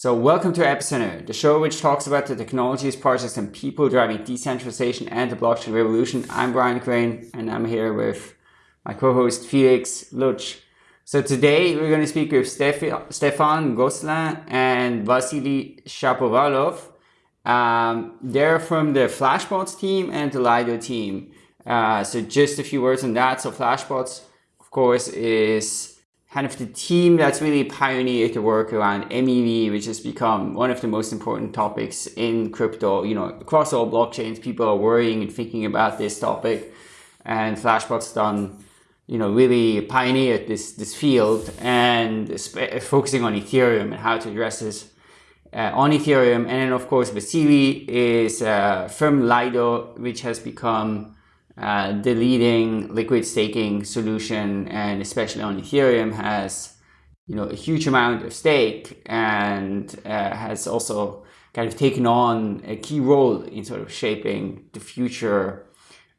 So welcome to Epicenter, the show which talks about the technologies, projects and people driving decentralization and the blockchain revolution. I'm Brian Crain and I'm here with my co-host Felix Lutsch. So today we're going to speak with Stefan Gosselin and Vasily Shapovalov. Um, they're from the Flashbots team and the Lido team. Uh, so just a few words on that. So Flashbots, of course, is kind of the team that's really pioneered the work around MEV, which has become one of the most important topics in crypto. You know, across all blockchains, people are worrying and thinking about this topic. And Flashbot's done, you know, really pioneered this, this field and focusing on Ethereum and how to address this uh, on Ethereum. And then, of course, Vasily is uh, Lido, which has become uh, the leading liquid staking solution and especially on Ethereum has you know a huge amount of stake and uh, has also kind of taken on a key role in sort of shaping the future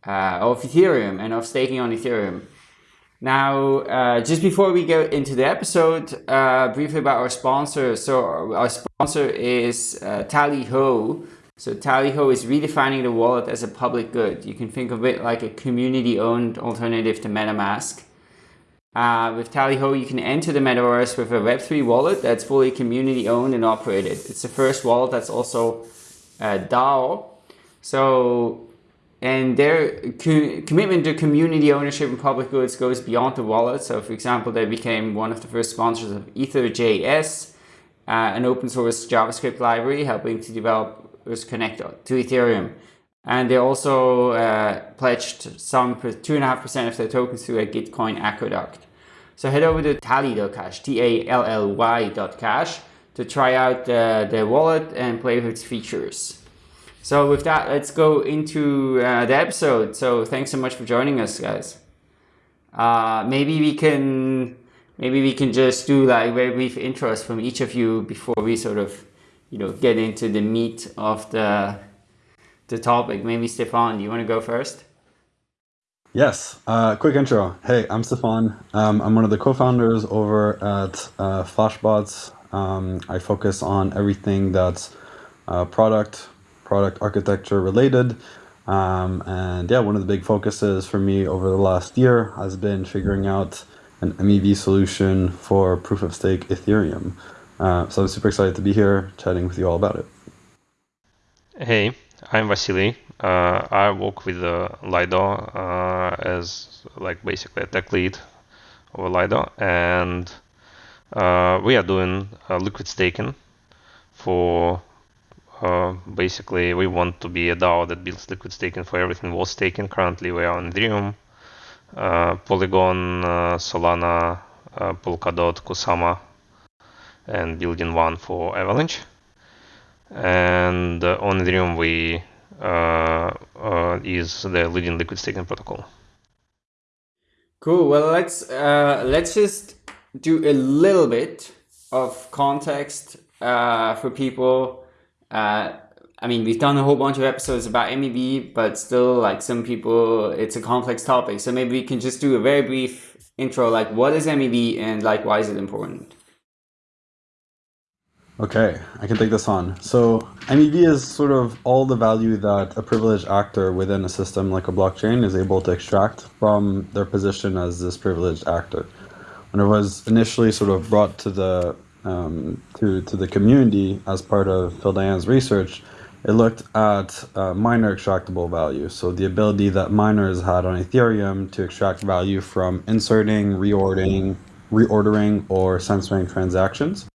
uh, of Ethereum and of staking on Ethereum. Now, uh, just before we go into the episode, uh, briefly about our sponsor. So our sponsor is uh, Tally Ho, so Tally Ho is redefining the wallet as a public good. You can think of it like a community-owned alternative to MetaMask. Uh, with Tally Ho, you can enter the metaverse with a Web3 wallet that's fully community-owned and operated. It's the first wallet that's also uh, DAO. So, and their co commitment to community ownership and public goods goes beyond the wallet. So, for example, they became one of the first sponsors of EtherJS, uh, an open source JavaScript library helping to develop was connected to Ethereum. And they also uh, pledged some 2.5% of their tokens to a Gitcoin aqueduct. So head over to tally.cash, T-A-L-L-Y dot cash to try out uh, the wallet and play with its features. So with that, let's go into uh, the episode. So thanks so much for joining us, guys. Uh, maybe we can maybe we can just do like very brief intros from each of you before we sort of you know, get into the meat of the the topic. Maybe Stefan, do you want to go first? Yes. Uh, quick intro. Hey, I'm Stefan. Um, I'm one of the co-founders over at uh, Flashbots. Um, I focus on everything that's uh, product, product architecture related. Um, and yeah, one of the big focuses for me over the last year has been figuring out an MEV solution for proof of stake Ethereum. Uh, so I'm super excited to be here chatting with you all about it. Hey, I'm Vasily. Uh, I work with uh, Lido uh, as like basically a tech lead over Lido, and uh, we are doing uh, liquid staking for uh, basically we want to be a DAO that builds liquid staking for everything worth staking. Currently, we are on Ethereum, Polygon, Solana, Polkadot, Kusama, and building one for Avalanche. And uh, on Ethereum, we uh, uh, is the leading liquid staking protocol. Cool. Well, let's let's just do a little bit of context uh, for people. Uh, I mean, we've done a whole bunch of episodes about MEV, but still, like some people, it's a complex topic. So maybe we can just do a very brief intro, like what is MEV and like why is it important? Okay, I can take this on. So MEV is sort of all the value that a privileged actor within a system like a blockchain is able to extract from their position as this privileged actor. When it was initially sort of brought to the um, to, to the community as part of Phil Daian's research, it looked at uh, miner extractable value. So the ability that miners had on Ethereum to extract value from inserting, reordering, reordering or censoring transactions.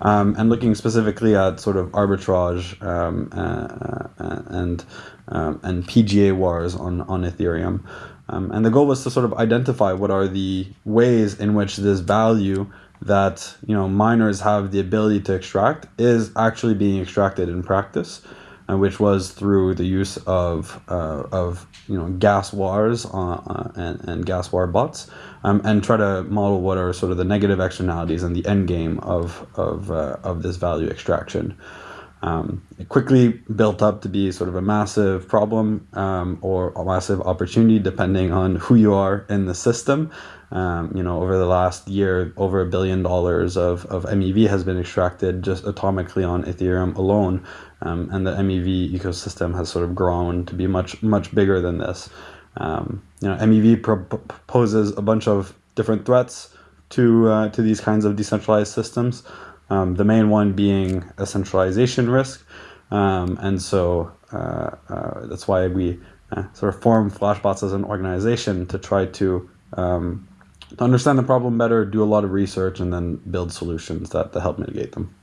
Um, and looking specifically at sort of arbitrage um, uh, uh, and um, and PGA wars on on Ethereum, um, and the goal was to sort of identify what are the ways in which this value that you know miners have the ability to extract is actually being extracted in practice, and uh, which was through the use of uh, of you know gas wars uh, and, and gas war bots um, and try to model what are sort of the negative externalities and the end game of of uh, of this value extraction. Um, it quickly built up to be sort of a massive problem um, or a massive opportunity, depending on who you are in the system. Um, you know, over the last year, over a billion dollars of, of MEV has been extracted just atomically on Ethereum alone. Um, and the MEV ecosystem has sort of grown to be much, much bigger than this. Um, you know, MEV proposes a bunch of different threats to, uh, to these kinds of decentralized systems. Um, the main one being a centralization risk. Um, and so uh, uh, that's why we uh, sort of form Flashbots as an organization to try to um, to understand the problem better, do a lot of research, and then build solutions that, that help mitigate them.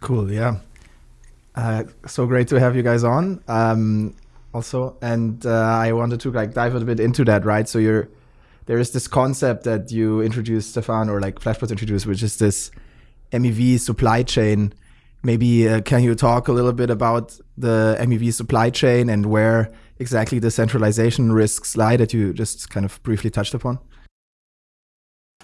Cool, yeah. Uh, so great to have you guys on. Also, and uh, I wanted to like dive a bit into that, right? So you're there is this concept that you introduced, Stefan, or like Flashbots introduced, which is this MEV supply chain. Maybe uh, can you talk a little bit about the MEV supply chain and where exactly the centralization risks lie that you just kind of briefly touched upon?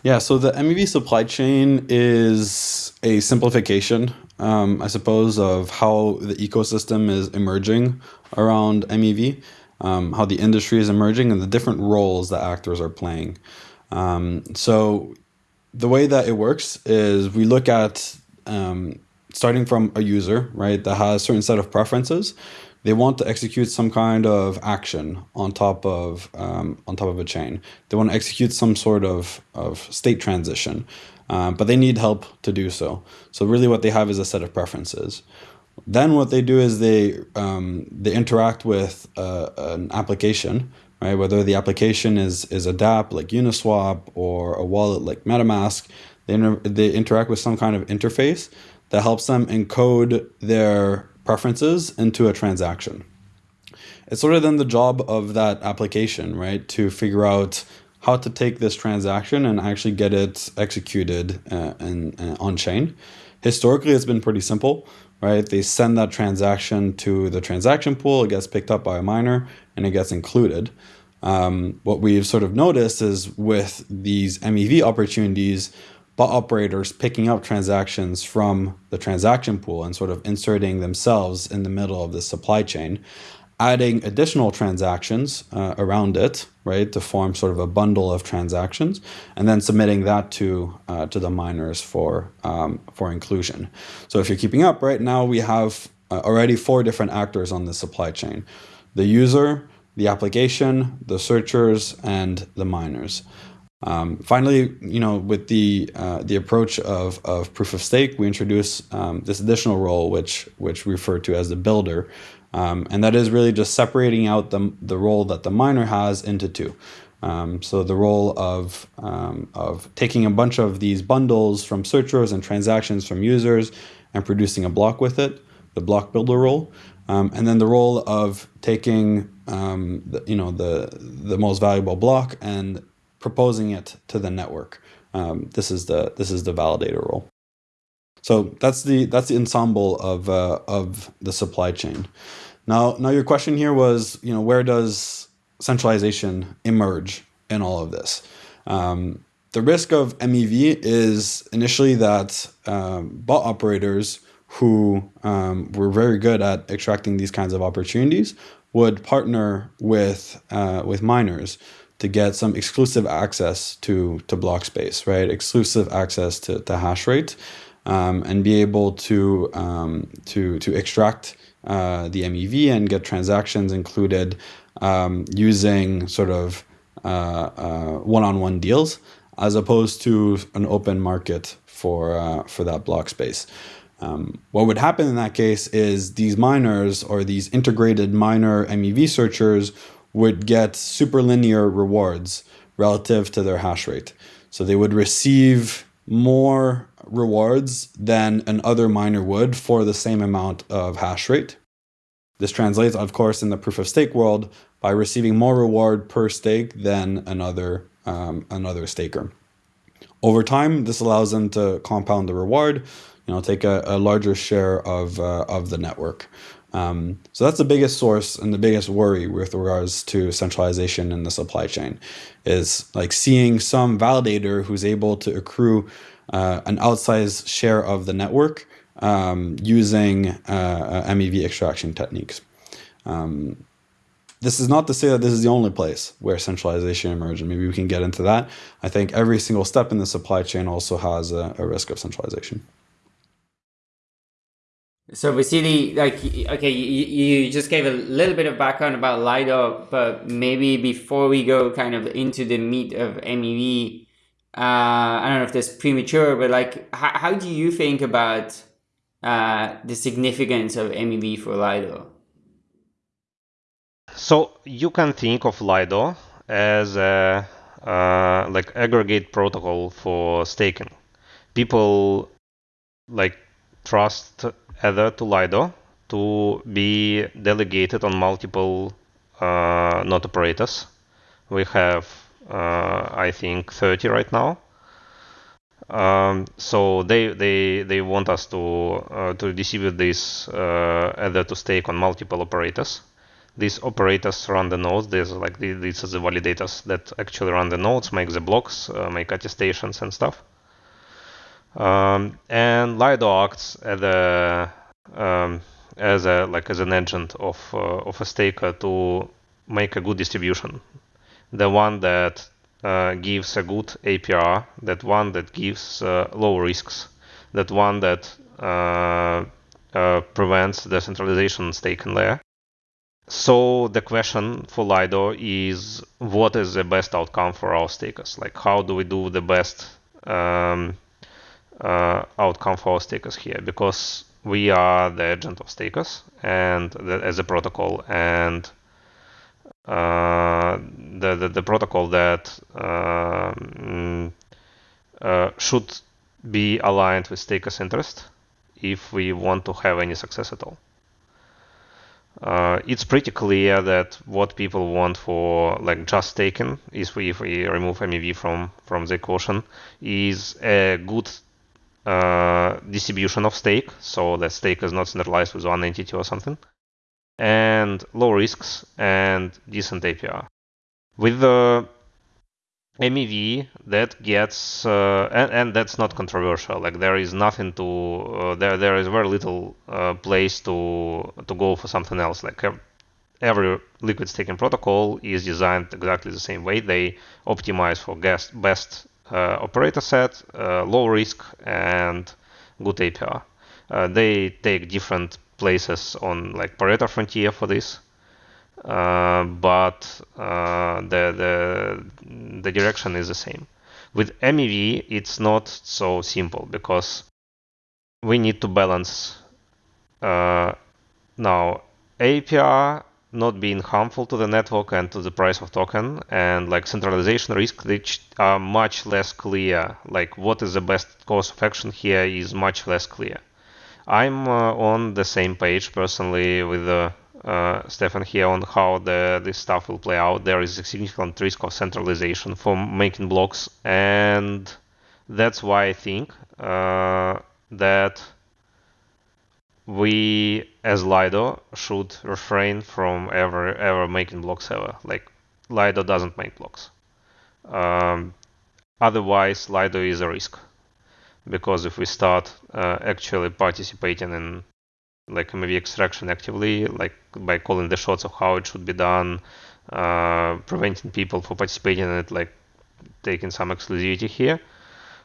Yeah, so the MEV supply chain is a simplification, um, I suppose, of how the ecosystem is emerging around MEV, um, how the industry is emerging, and the different roles that actors are playing. Um, so the way that it works is we look at um, starting from a user, right, that has a certain set of preferences they want to execute some kind of action on top of um, on top of a chain. They want to execute some sort of, of state transition, um, but they need help to do so. So really, what they have is a set of preferences. Then what they do is they um, they interact with uh, an application, right? Whether the application is is a DApp like Uniswap or a wallet like MetaMask, they inter they interact with some kind of interface that helps them encode their preferences into a transaction. It's sort of then the job of that application, right, to figure out how to take this transaction and actually get it executed uh, in, uh, on chain. Historically, it's been pretty simple, right? They send that transaction to the transaction pool, it gets picked up by a miner, and it gets included. Um, what we've sort of noticed is with these MEV opportunities, bot operators picking up transactions from the transaction pool and sort of inserting themselves in the middle of the supply chain, adding additional transactions uh, around it, right, to form sort of a bundle of transactions, and then submitting that to uh, to the miners for um, for inclusion. So if you're keeping up, right now we have uh, already four different actors on the supply chain: the user, the application, the searchers, and the miners. Um, finally, you know, with the uh, the approach of, of proof of stake, we introduce um, this additional role, which which we refer to as the builder, um, and that is really just separating out the the role that the miner has into two. Um, so the role of um, of taking a bunch of these bundles from searchers and transactions from users and producing a block with it, the block builder role, um, and then the role of taking the, you know the the most valuable block and proposing it to the network. Um, this is the this is the validator role. So that's the that's the ensemble of uh, of the supply chain. Now now your question here was you know where does centralization emerge in all of this? Um, the risk of MEV is initially that um, bot operators who um, were very good at extracting these kinds of opportunities would partner with uh, with miners to get some exclusive access to to block space, right? Exclusive access to, to hash rate, um, and be able to um, to to extract uh, the MEV and get transactions included um, using sort of uh, uh, one-on-one deals, as opposed to an open market for uh, for that block space. Um, what would happen in that case is these miners or these integrated miner MEV searchers would get super linear rewards relative to their hash rate. So they would receive more rewards than an other miner would for the same amount of hash rate. This translates, of course, in the proof of stake world by receiving more reward per stake than another, um, another staker. Over time, this allows them to compound the reward, you know, take a, a larger share of, uh, of the network. Um, so that's the biggest source and the biggest worry with regards to centralization in the supply chain is like seeing some validator who's able to accrue uh, an outsized share of the network um, using uh, MEV extraction techniques. Um, this is not to say that this is the only place where centralization emerged, and maybe we can get into that. I think every single step in the supply chain also has a, a risk of centralization. So Vasily, like, okay, you, you just gave a little bit of background about Lido, but maybe before we go kind of into the meat of MEV, uh, I don't know if this premature, but like, how, how do you think about uh, the significance of MEV for Lido? So you can think of Lido as a uh, like aggregate protocol for staking. People like trust Ether to Lido to be delegated on multiple uh, node operators. We have, uh, I think, 30 right now. Um, so they they they want us to uh, to distribute this uh, to stake on multiple operators. These operators run the nodes. There's like these are the validators that actually run the nodes, make the blocks, uh, make attestations and stuff. Um, and Lido acts as a um, as a like as an agent of uh, of a staker to make a good distribution, the one that uh, gives a good APR, that one that gives uh, low risks, that one that uh, uh, prevents decentralization staking layer. So the question for Lido is what is the best outcome for our stakers? Like how do we do the best um, uh, outcome for our stakers here? Because we are the agent of stakers and the, as a protocol and the, the, the protocol that um, uh, should be aligned with stakers interest if we want to have any success at all. Uh, it's pretty clear that what people want for like just staking is we, if we remove MEV from from the equation is a good uh, distribution of stake, so that stake is not centralized with one entity or something, and low risks and decent APR. With the MEV, that gets uh, and, and that's not controversial. Like there is nothing to uh, there there is very little uh, place to to go for something else. Like every liquid staking protocol is designed exactly the same way. They optimize for best best uh, operator set, uh, low risk, and good APR. Uh, they take different places on like Pareto frontier for this. Uh, but uh, the, the the direction is the same. With MEV, it's not so simple because we need to balance uh, now APR not being harmful to the network and to the price of token and like centralization risk which are much less clear like what is the best course of action here is much less clear i'm uh, on the same page personally with uh, uh, Stefan here on how the this stuff will play out there is a significant risk of centralization for making blocks and that's why i think that we as Lido should refrain from ever ever making blocks ever. Like Lido doesn't make blocks. Um, otherwise, Lido is a risk because if we start uh, actually participating in like MEV extraction actively, like by calling the shots of how it should be done, uh, preventing people from participating in it, like taking some exclusivity here,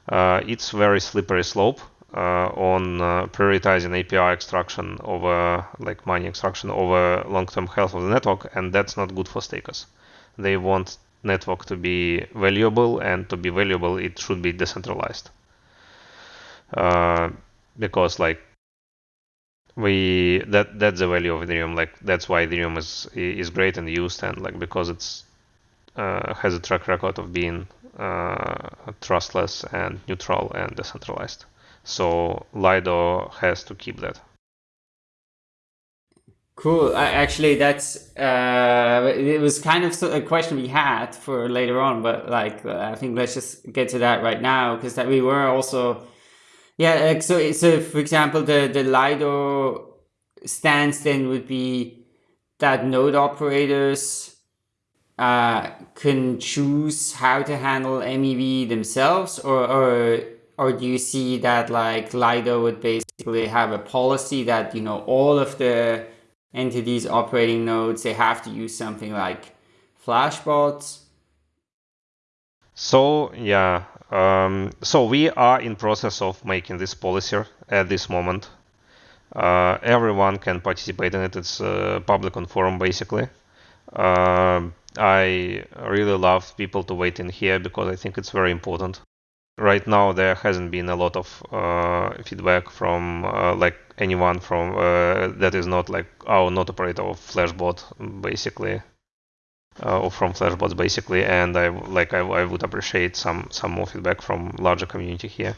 uh, it's very slippery slope uh, on uh, prioritizing APR extraction over like money extraction over long-term health of the network, and that's not good for stakers. They want network to be valuable, and to be valuable, it should be decentralized. Uh, because like we that that's the value of Ethereum. Like that's why Ethereum is is great and used, and like because it's uh, has a track record of being uh, trustless and neutral and decentralized. So Lido has to keep that. Cool. actually, that's uh, it was kind of a question we had for later on, but like I think let's just get to that right now because that we were also, yeah. Like, so so for example, the the Lido stance then would be that node operators uh, can choose how to handle MEV themselves, or or or do you see that like Lido would basically basically have a policy that you know all of the entities operating nodes they have to use something like flashbots so yeah um, so we are in process of making this policy at this moment. Uh, everyone can participate in it. It's a public on forum basically. Uh, i really love people to wait in here because i think it's very important. Right now there hasn't been a lot of uh, feedback from uh, like anyone from uh, that is not like our node operator of flashbot basically uh, or from flashbots basically and i like I, I, would appreciate some some more feedback from larger community here.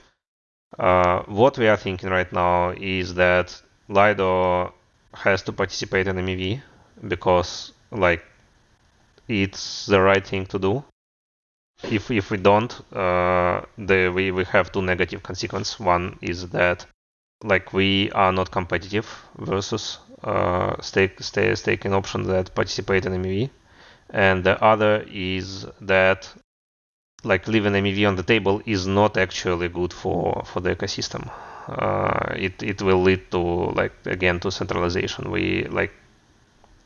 Uh, what we are thinking right now is that lido has to participate in mev because like it's the right thing to do. If if we don't, uh, the, we we have two negative consequences. One is that like we are not competitive versus uh, stake stay, staking options that participate in MEV, and the other is that like leaving MEV on the table is not actually good for for the ecosystem. Uh, it it will lead to like again to centralization. We like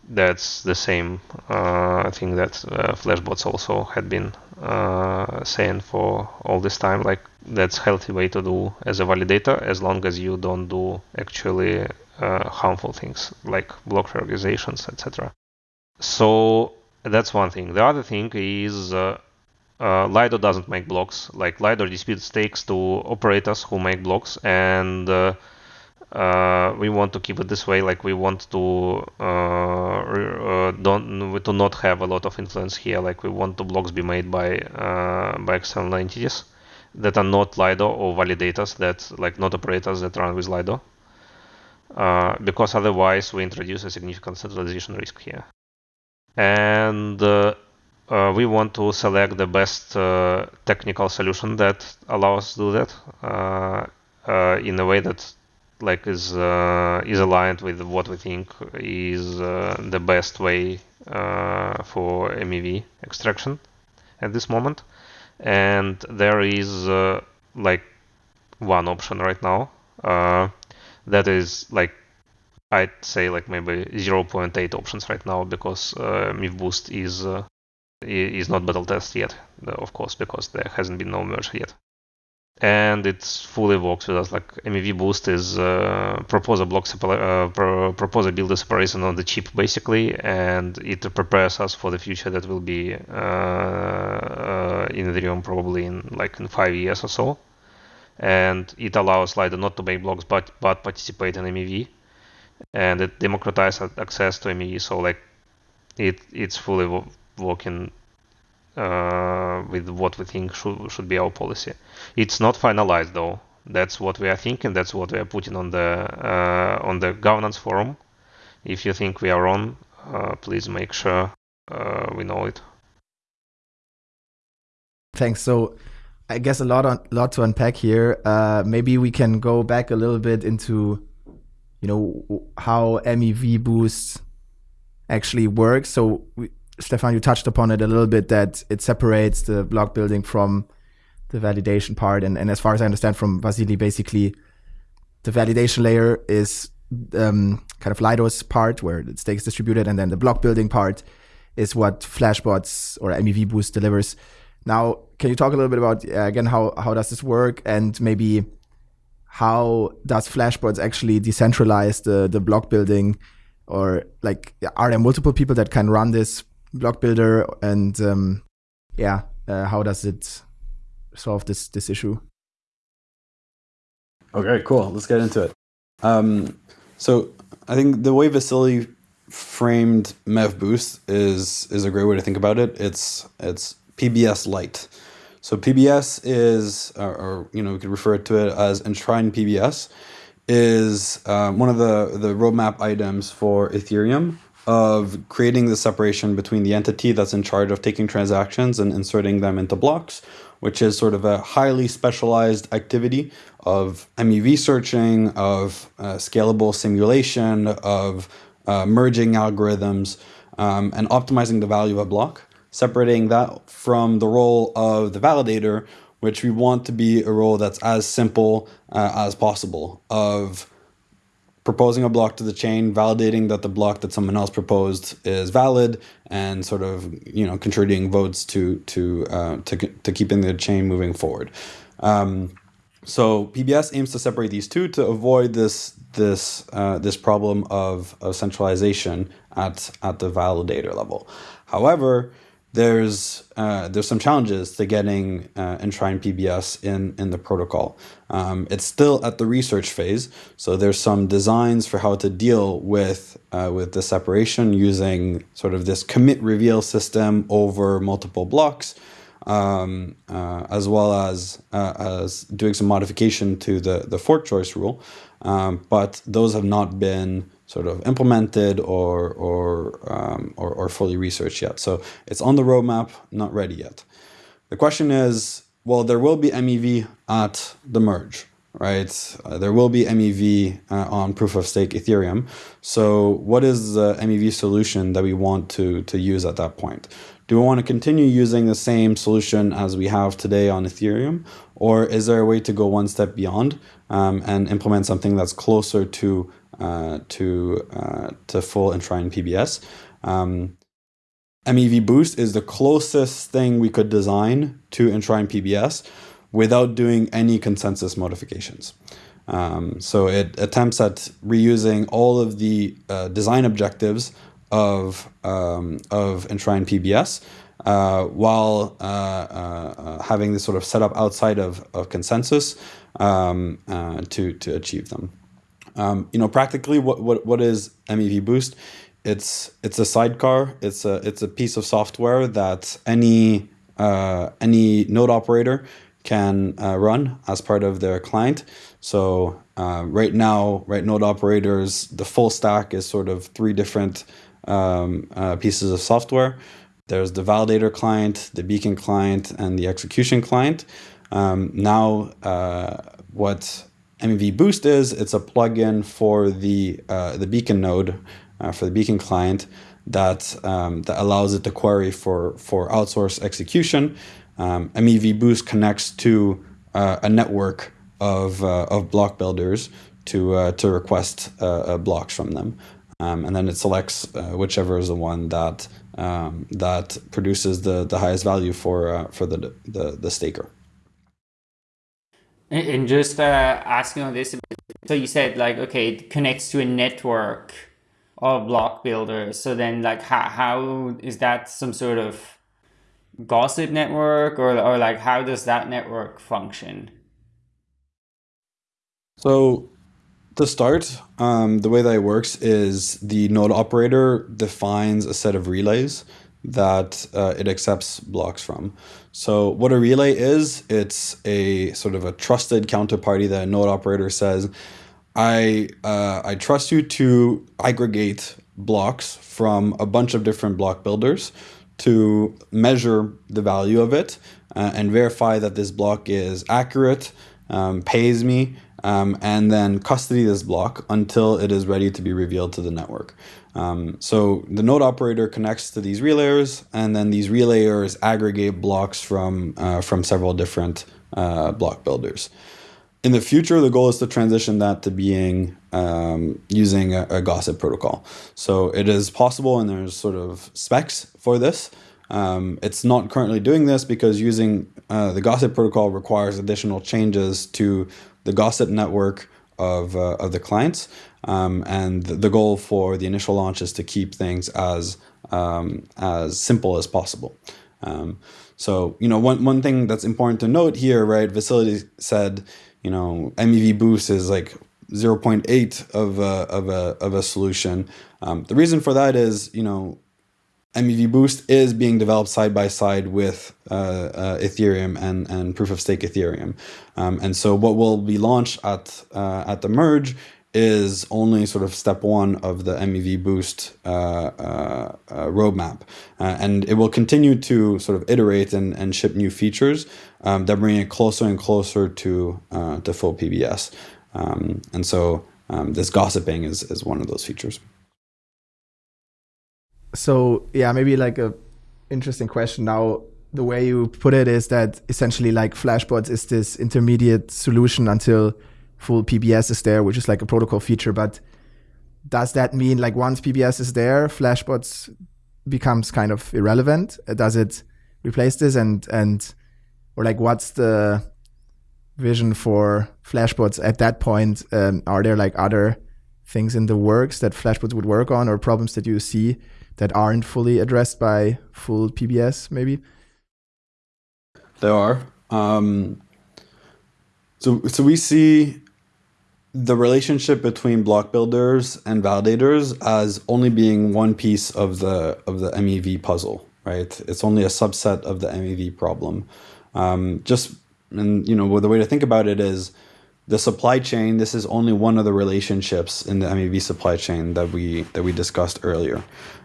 that's the same uh, thing that uh, Flashbots also had been uh, saying for all this time. Like that's healthy way to do as a validator, as long as you don't do actually uh, harmful things like block reorganizations, etc. So that's one thing. The other thing is uh, uh, Lido doesn't make blocks. Like Lido disputes stakes to operators who make blocks, and uh, uh, we want to keep it this way. Like we want to uh, uh, don't to not have a lot of influence here. Like we want the blocks be made by by external entities that are not Lido or validators that like not operators that run with Lido. Because otherwise we introduce a significant centralization risk here. And uh, we want to select the best technical solution that allows us to do that in a way that like is uh, is aligned with what we think is uh, the best way uh, for MEV extraction at this moment. And there is uh, like one option right now uh, that is like I'd say like maybe 0.8 options right now because uh, Boost is is not battle test yet, of course, because there hasn't been no merge yet and it fully works with us. Like MEV Boost is uh, propose a block separa- uh, pro- propose a builder separation on the chip basically, and it prepares us for the future that will be uh, uh, in Ethereum probably in like in five years or so. And it allows Lido not to make blocks but but participate in MEV, and it democratizes access to MEV. So like it it's fully working uh, with what we think should, should be our policy. It's not finalized though. That's what we are thinking. That's what we are putting on the uh, on the governance forum. If you think we are wrong, uh, please make sure uh, we know it. Thanks. So, I guess a lot on lot to unpack here. Uh, maybe we can go back a little bit into, you know, how MEV boost actually works. So we, Stefan, you touched upon it a little bit that it separates the block building from the validation part. And, and as far as I understand from Vasily, basically the validation layer is um, kind of Lido's part where the stake is distributed, and then the block building part is what Flashbots or MEV Boost delivers. Now, can you talk a little bit about uh, again how how does this work, and maybe how does Flashbots actually decentralize the the block building, or like are there multiple people that can run this block builder? And um, yeah uh, how does it solve this this issue? Okay cool. Let's get into it. Um, so i think the way vasily framed mev boost is is a great way to think about it. It's it's pbs light so pbs is or, or you know we could refer to it as enshrined pbs is um, one of the the roadmap items for ethereum of creating the separation between the entity that's in charge of taking transactions and inserting them into blocks, which is sort of a highly specialized activity of MEV searching, of uh, scalable simulation, of uh, merging algorithms, um, and optimizing the value of a block, separating that from the role of the validator, which we want to be a role that's as simple uh, as possible of proposing a block to the chain, validating that the block that someone else proposed is valid, and sort of you know contributing votes to to uh, to, to keeping the chain moving forward. Um, so PBS aims to separate these two to avoid this this uh, this problem of, of centralization at at the validator level. However, there's uh, there's some challenges to getting uh, enshrined PBS in in the protocol. Um, it's still at the research phase, so there's some designs for how to deal with uh, with the separation using sort of this commit reveal system over multiple blocks, um, uh, as well as uh, as doing some modification to the the fork choice rule. Um, but those have not been sort of implemented or or, um, or, or fully researched yet. So it's on the roadmap, not ready yet. The question is, well, there will be MEV at the merge, right? Uh, there will be MEV uh, on proof of stake Ethereum. So what is the MEV solution that we want to, to use at that point? Do we want to continue using the same solution as we have today on Ethereum? Or is there a way to go one step beyond um, and implement something that's closer to to uh, to full enshrined PBS. Um, MEV Boost is the closest thing we could design to enshrined PBS without doing any consensus modifications. Um, so it attempts at reusing all of the uh, design objectives of um, of enshrined PBS uh, while uh, uh, having this sort of setup outside of, of consensus um, to to achieve them. Um, you know, practically, what, what what is MEV Boost? It's it's a sidecar. It's a it's a piece of software that any uh, any node operator can uh, run as part of their client. So uh, right now, right node operators, the full stack is sort of three different um, uh, pieces of software. There's the validator client, the beacon client, and the execution client. Um, now, uh, what MEV Boost is, it's a plugin for the uh, the Beacon node, uh, for the Beacon client that um, that allows it to query for for outsource execution. Um, MEV Boost connects to uh, a network of uh, of block builders to uh, to request uh, blocks from them, um, and then it selects whichever is the one that um, that produces the the highest value for for the the, the staker. And just uh, asking on this, so you said like, okay, it connects to a network of block builders. So then like, how, how is that some sort of gossip network or, or like, how does that network function? So to start, um, the way that it works is the node operator defines a set of relays that uh, it accepts blocks from. So what a relay is, it's a sort of a trusted counterparty that a node operator says, I, uh, I trust you to aggregate blocks from a bunch of different block builders to measure the value of it uh, and verify that this block is accurate, um, pays me, um, and then custody this block until it is ready to be revealed to the network. Um, so the node operator connects to these relayers, and then these relayers aggregate blocks from uh, from several different uh, block builders. In the future, the goal is to transition that to being um, using a, a, gossip protocol. So it is possible, and there's sort of specs for this. Um, it's not currently doing this because using uh, the gossip protocol requires additional changes to the gossip network of, uh, of the clients. Um, and the goal for the initial launch is to keep things as um, as simple as possible. Um, so, you know, one, one thing that's important to note here, right? Vasily said, you know, MEV boost is like 0.8 of a, of a, of a solution. Um, the reason for that is, you know, MEV Boost is being developed side by side with uh, uh, Ethereum and, and proof of stake Ethereum. Um, and so what will be launched at, uh, at the merge is only sort of step one of the MEV Boost uh, uh, uh, roadmap. and it will continue to sort of iterate and, and ship new features um, that bring it closer and closer to, to full PBS. Um, and so um, this gossiping is, is one of those features so yeah, maybe like a interesting question now. the way you put it is that essentially like Flashbots is this intermediate solution until full PBS is there, which is like a protocol feature. But does that mean like once PBS is there, Flashbots becomes kind of irrelevant? Does it replace this and and or like what's the vision for Flashbots at that point? Um, are there like other things in the works that Flashbots would work on or problems that you see that aren't fully addressed by full PBS maybe? There are. Um, so, so we see the relationship between block builders and validators as only being one piece of the of the MEV puzzle, right? It's only a subset of the MEV problem. Um, just and you know the way to think about it is the supply chain. This is only one of the relationships in the MEV supply chain that we that we discussed earlier.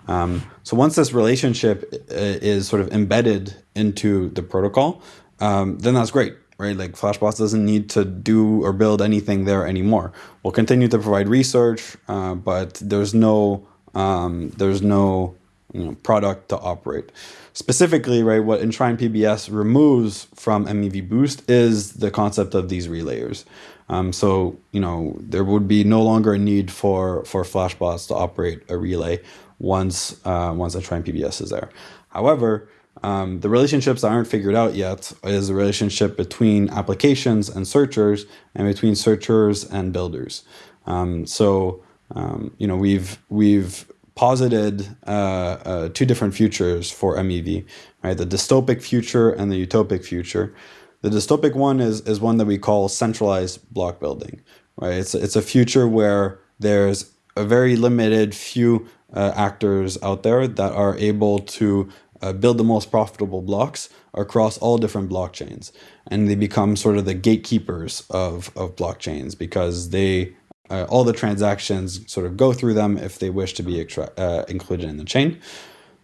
Um, so once this relationship uh, is sort of embedded into the protocol, um, then that's great, right? Like Flashbots doesn't need to do or build anything there anymore. We'll continue to provide research, uh, but there's no um, there's no you know, product to operate. Specifically, right, what Enshrine PBS removes from MEV Boost is the concept of these relayers. Um, so you know there would be no longer a need for for Flashbots to operate a relay once uh, once Enshrine PBS is there. However, um, the relationships that aren't figured out yet is the relationship between applications and searchers and between searchers and builders. Um, so um, you know we've we've posited uh, uh, two different futures for MEV, right? The dystopic future and the utopic future. The dystopic one is is one that we call centralized block building, right? It's it's a future where there's a very limited few uh, actors out there that are able to uh, build the most profitable blocks across all different blockchains. And they become sort of the gatekeepers of, of blockchains because they uh, all the transactions sort of go through them if they wish to be uh, included in the chain.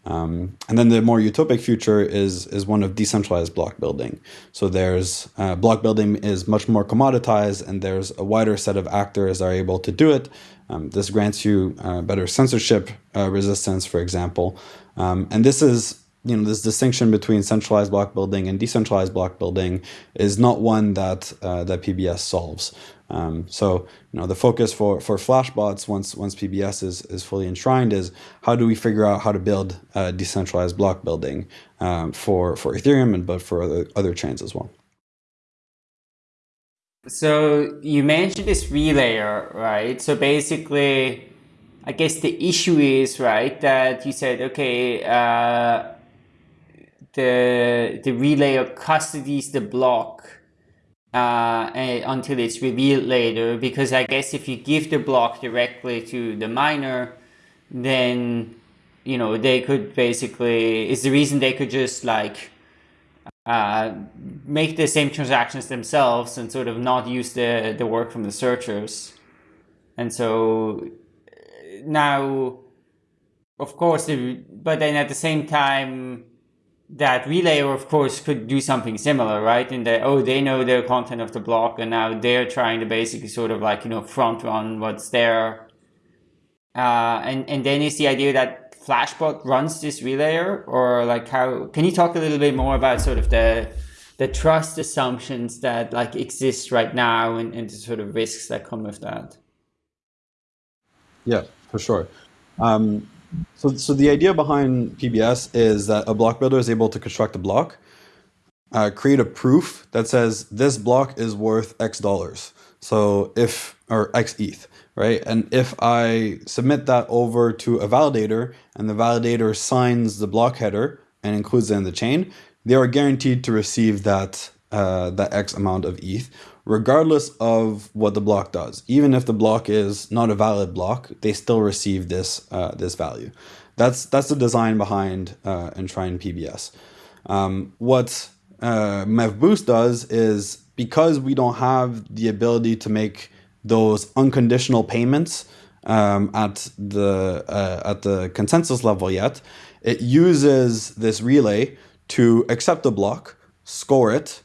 Um, and then the more utopic future is is one of decentralized block building. So there's uh, block building is much more commoditized, and there's a wider set of actors are able to do it. Um, this grants you uh, better censorship uh, resistance, for example. Um, and this is you know this distinction between centralized block building and decentralized block building is not one that uh, that PBS solves. Um, so you know the focus for for Flashbots once once PBS is is fully enshrined is how do we figure out how to build uh, decentralized block building um, for for Ethereum and but for other other chains as well. So you mentioned this relayer, right? So basically, I guess the issue is right that you said okay. Uh, the the relayer custodies the block uh, until it's revealed later because I guess if you give the block directly to the miner then you know they could basically is the reason they could just like uh, make the same transactions themselves and sort of not use the the work from the searchers. And so now of course but then at the same time that relayer, of course, could do something similar, right? In that, oh, they know the content of the block and now they're trying to basically sort of like, you know, front run what's there. Uh, and, and then is the idea that Flashbot runs this relayer or like how, can you talk a little bit more about sort of the, the trust assumptions that like exist right now and, and the sort of risks that come with that? Yeah, for sure. Um, so, so the idea behind PBS is that a block builder is able to construct a block, uh, create a proof that says this block is worth X dollars. So if, or X ETH, right? And if I submit that over to a validator and the validator signs the block header and includes it in the chain, they are guaranteed to receive that, uh, that X amount of ETH regardless of what the block does. Even if the block is not a valid block, they still receive this uh, this value. That's that's the design behind uh, Enshrine PBS. Um, what uh, MEV Boost does is because we don't have the ability to make those unconditional payments um, at the uh, at the consensus level yet, it uses this relay to accept the block, score it,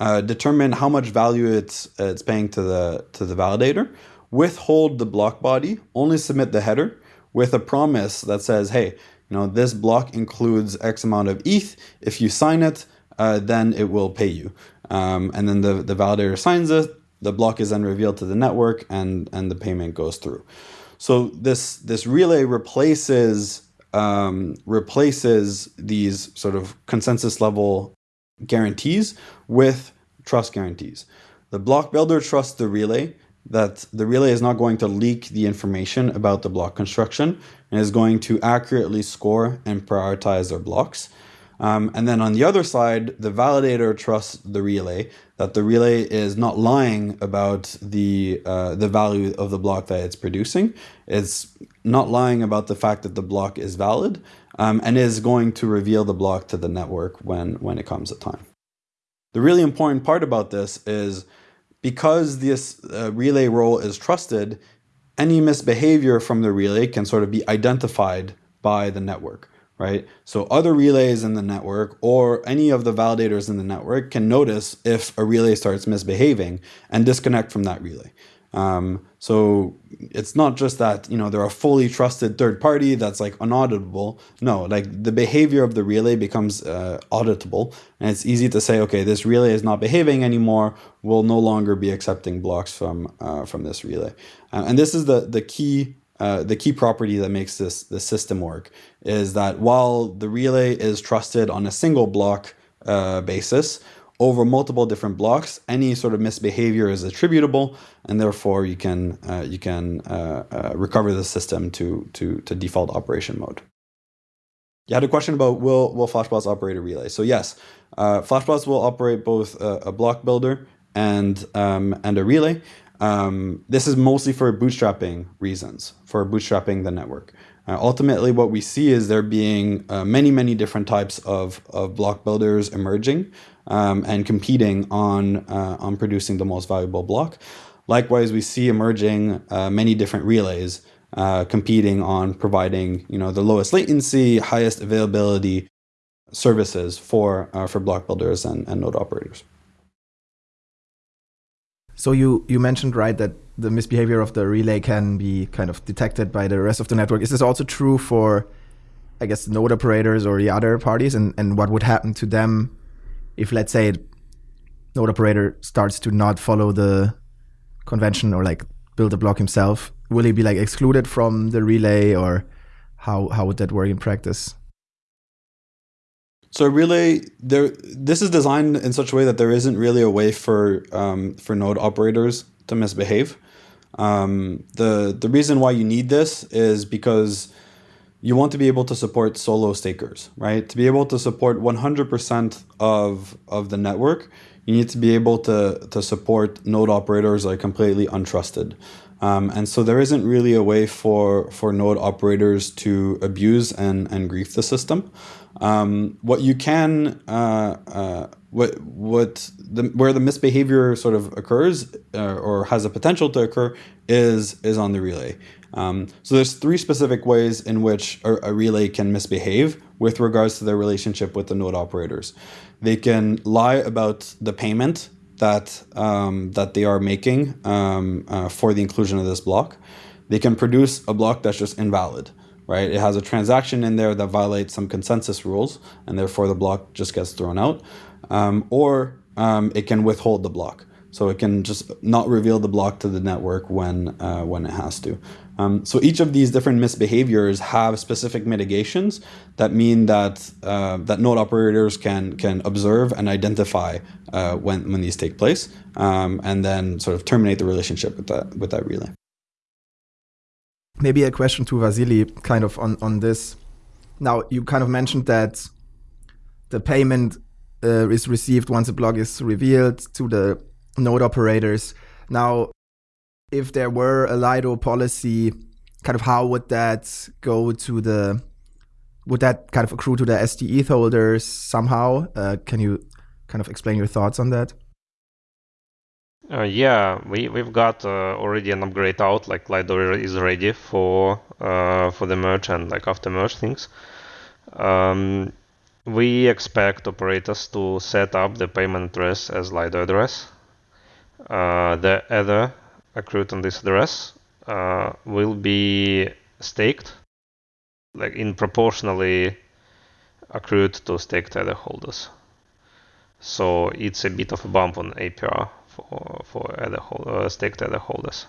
uh, determine how much value it's it's paying to the to the validator, withhold the block body, only submit the header with a promise that says, hey, you know, this block includes X amount of ETH. If you sign it, uh, then it will pay you. Um, and then the, the validator signs it, the block is then revealed to the network and, and the payment goes through. So this, this relay replaces, um, replaces these sort of consensus level guarantees with trust guarantees. The block builder trusts the relay that the relay is not going to leak the information about the block construction and is going to accurately score and prioritize their blocks. Um, and then on the other side, the validator trusts the relay that the relay is not lying about the uh, the value of the block that it's producing. It's not lying about the fact that the block is valid, um, and is going to reveal the block to the network when when it comes a time. The really important part about this is because this uh, relay role is trusted, any misbehavior from the relay can sort of be identified by the network, right? So other relays in the network or any of the validators in the network can notice if a relay starts misbehaving and disconnect from that relay. Um, so it's not just that you know they're a fully trusted third party that's like unauditable. No, like the behavior of the relay becomes uh, auditable, and it's easy to say, okay, this relay is not behaving anymore. We'll no longer be accepting blocks from uh, from this relay, uh, and this is the the key. Uh, the key property that makes this the system work is that while the relay is trusted on a single block uh, basis, over multiple different blocks, any sort of misbehavior is attributable, and therefore you can uh, you can uh, uh, recover the system to to to default operation mode. You had a question about will will Flashbots operate a relay? So yes, uh, Flashbots will operate both a, a block builder and um, and a relay. Um, this is mostly for bootstrapping reasons, for bootstrapping the network. Uh, ultimately, what we see is there being uh, many, many different types of, of block builders emerging um, and competing on, uh, on producing the most valuable block. Likewise, we see emerging uh, many different relays uh, competing on providing you know, the lowest latency, highest availability services for, uh, for block builders and, and node operators. So you, you mentioned, right, that the misbehavior of the relay can be kind of detected by the rest of the network. Is this also true for, I guess, node operators or the other parties? And, and what would happen to them if, let's say, node operator starts to not follow the convention or like build a block himself? Will he be like excluded from the relay or how, how would that work in practice? So relay there this is designed in such a way that there isn't really a way for um, for node operators to misbehave. Um, the the reason why you need this is because you want to be able to support solo stakers, right? To be able to support 100% of of the network, you need to be able to to support node operators that are completely untrusted. Um, and so there isn't really a way for for node operators to abuse and and grief the system. Um, what you can, uh, uh, what what the where the misbehavior sort of occurs uh, or has a potential to occur is is on the relay. Um, so there's three specific ways in which a, a, relay can misbehave with regards to their relationship with the node operators. They can lie about the payment that um, that they are making um, uh, for the inclusion of this block. They can produce a block that's just invalid right? It has a transaction in there that violates some consensus rules, and therefore the block just gets thrown out. Um, or um, it can withhold the block. So it can just not reveal the block to the network when, uh, when it has to. Um, so each of these different misbehaviors have specific mitigations that mean that uh, that node operators can can observe and identify uh, when when these take place, um, and then sort of terminate the relationship with that with that relay maybe a question to Vasily, kind of on on this. Now you kind of mentioned that the payment uh, is received once a block is revealed to the node operators. Now, if there were a Lido policy, kind of how would that go to the? Would that kind of accrue to the stETH holders somehow? Uh, can you kind of explain your thoughts on that? Uh, yeah, we we've got uh, already an upgrade out. Like Lido is ready for uh, for the merge and like after merge things. Um, we expect operators to set up the payment address as Lido address. Uh, the Ether accrued on this address uh, will be staked like in proportionally accrued to stake tether holders. So it's a bit of a bump on APR for for other uh, stake tether holders.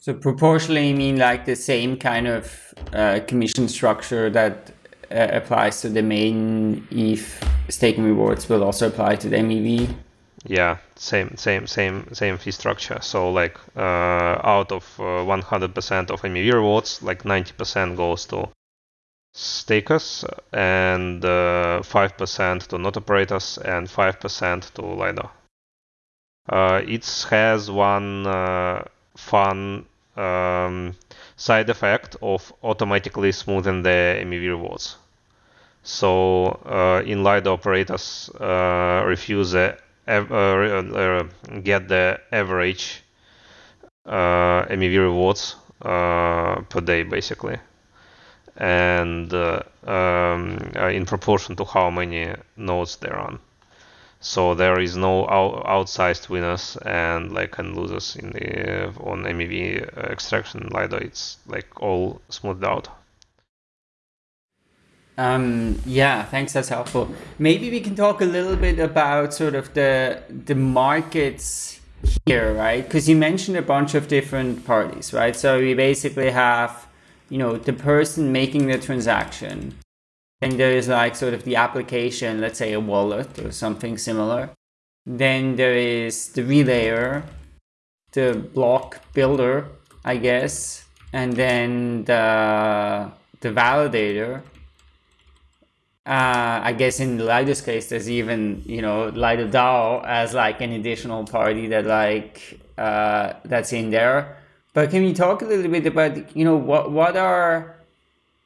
So proportionally, you mean like the same kind of uh, commission structure that uh, applies to the main ETH staking rewards will also apply to the MEV? Yeah, same, same, same, same fee structure. So like uh, out of 100% uh, of MEV rewards, like 90% goes to stakers and 5% uh, to node operators and 5% to Lido. Uh, it has one fun um, side effect of automatically smoothing the MEV rewards. So uh, in Lido operators uh, refuse the uh, uh, get the average uh, MEV rewards uh, per day basically, and um, in proportion to how many nodes they're on. so there is no out- outsized winners and like and losers in the on MEV extraction Lido. It's like all smoothed out. Um, yeah, thanks. That's helpful. Maybe we can talk a little bit about sort of the the markets here, right? Because you mentioned a bunch of different parties, right? So we basically have, you know, the person making the transaction, and there is like sort of the application, let's say a wallet or something similar. Then there is the relayer, the block builder, I guess, and then the the validator. Uh, I guess in the Lido's case, there's even you know Lido DAO as like an additional party that like uh, that's in there. But can you talk a little bit about you know what what are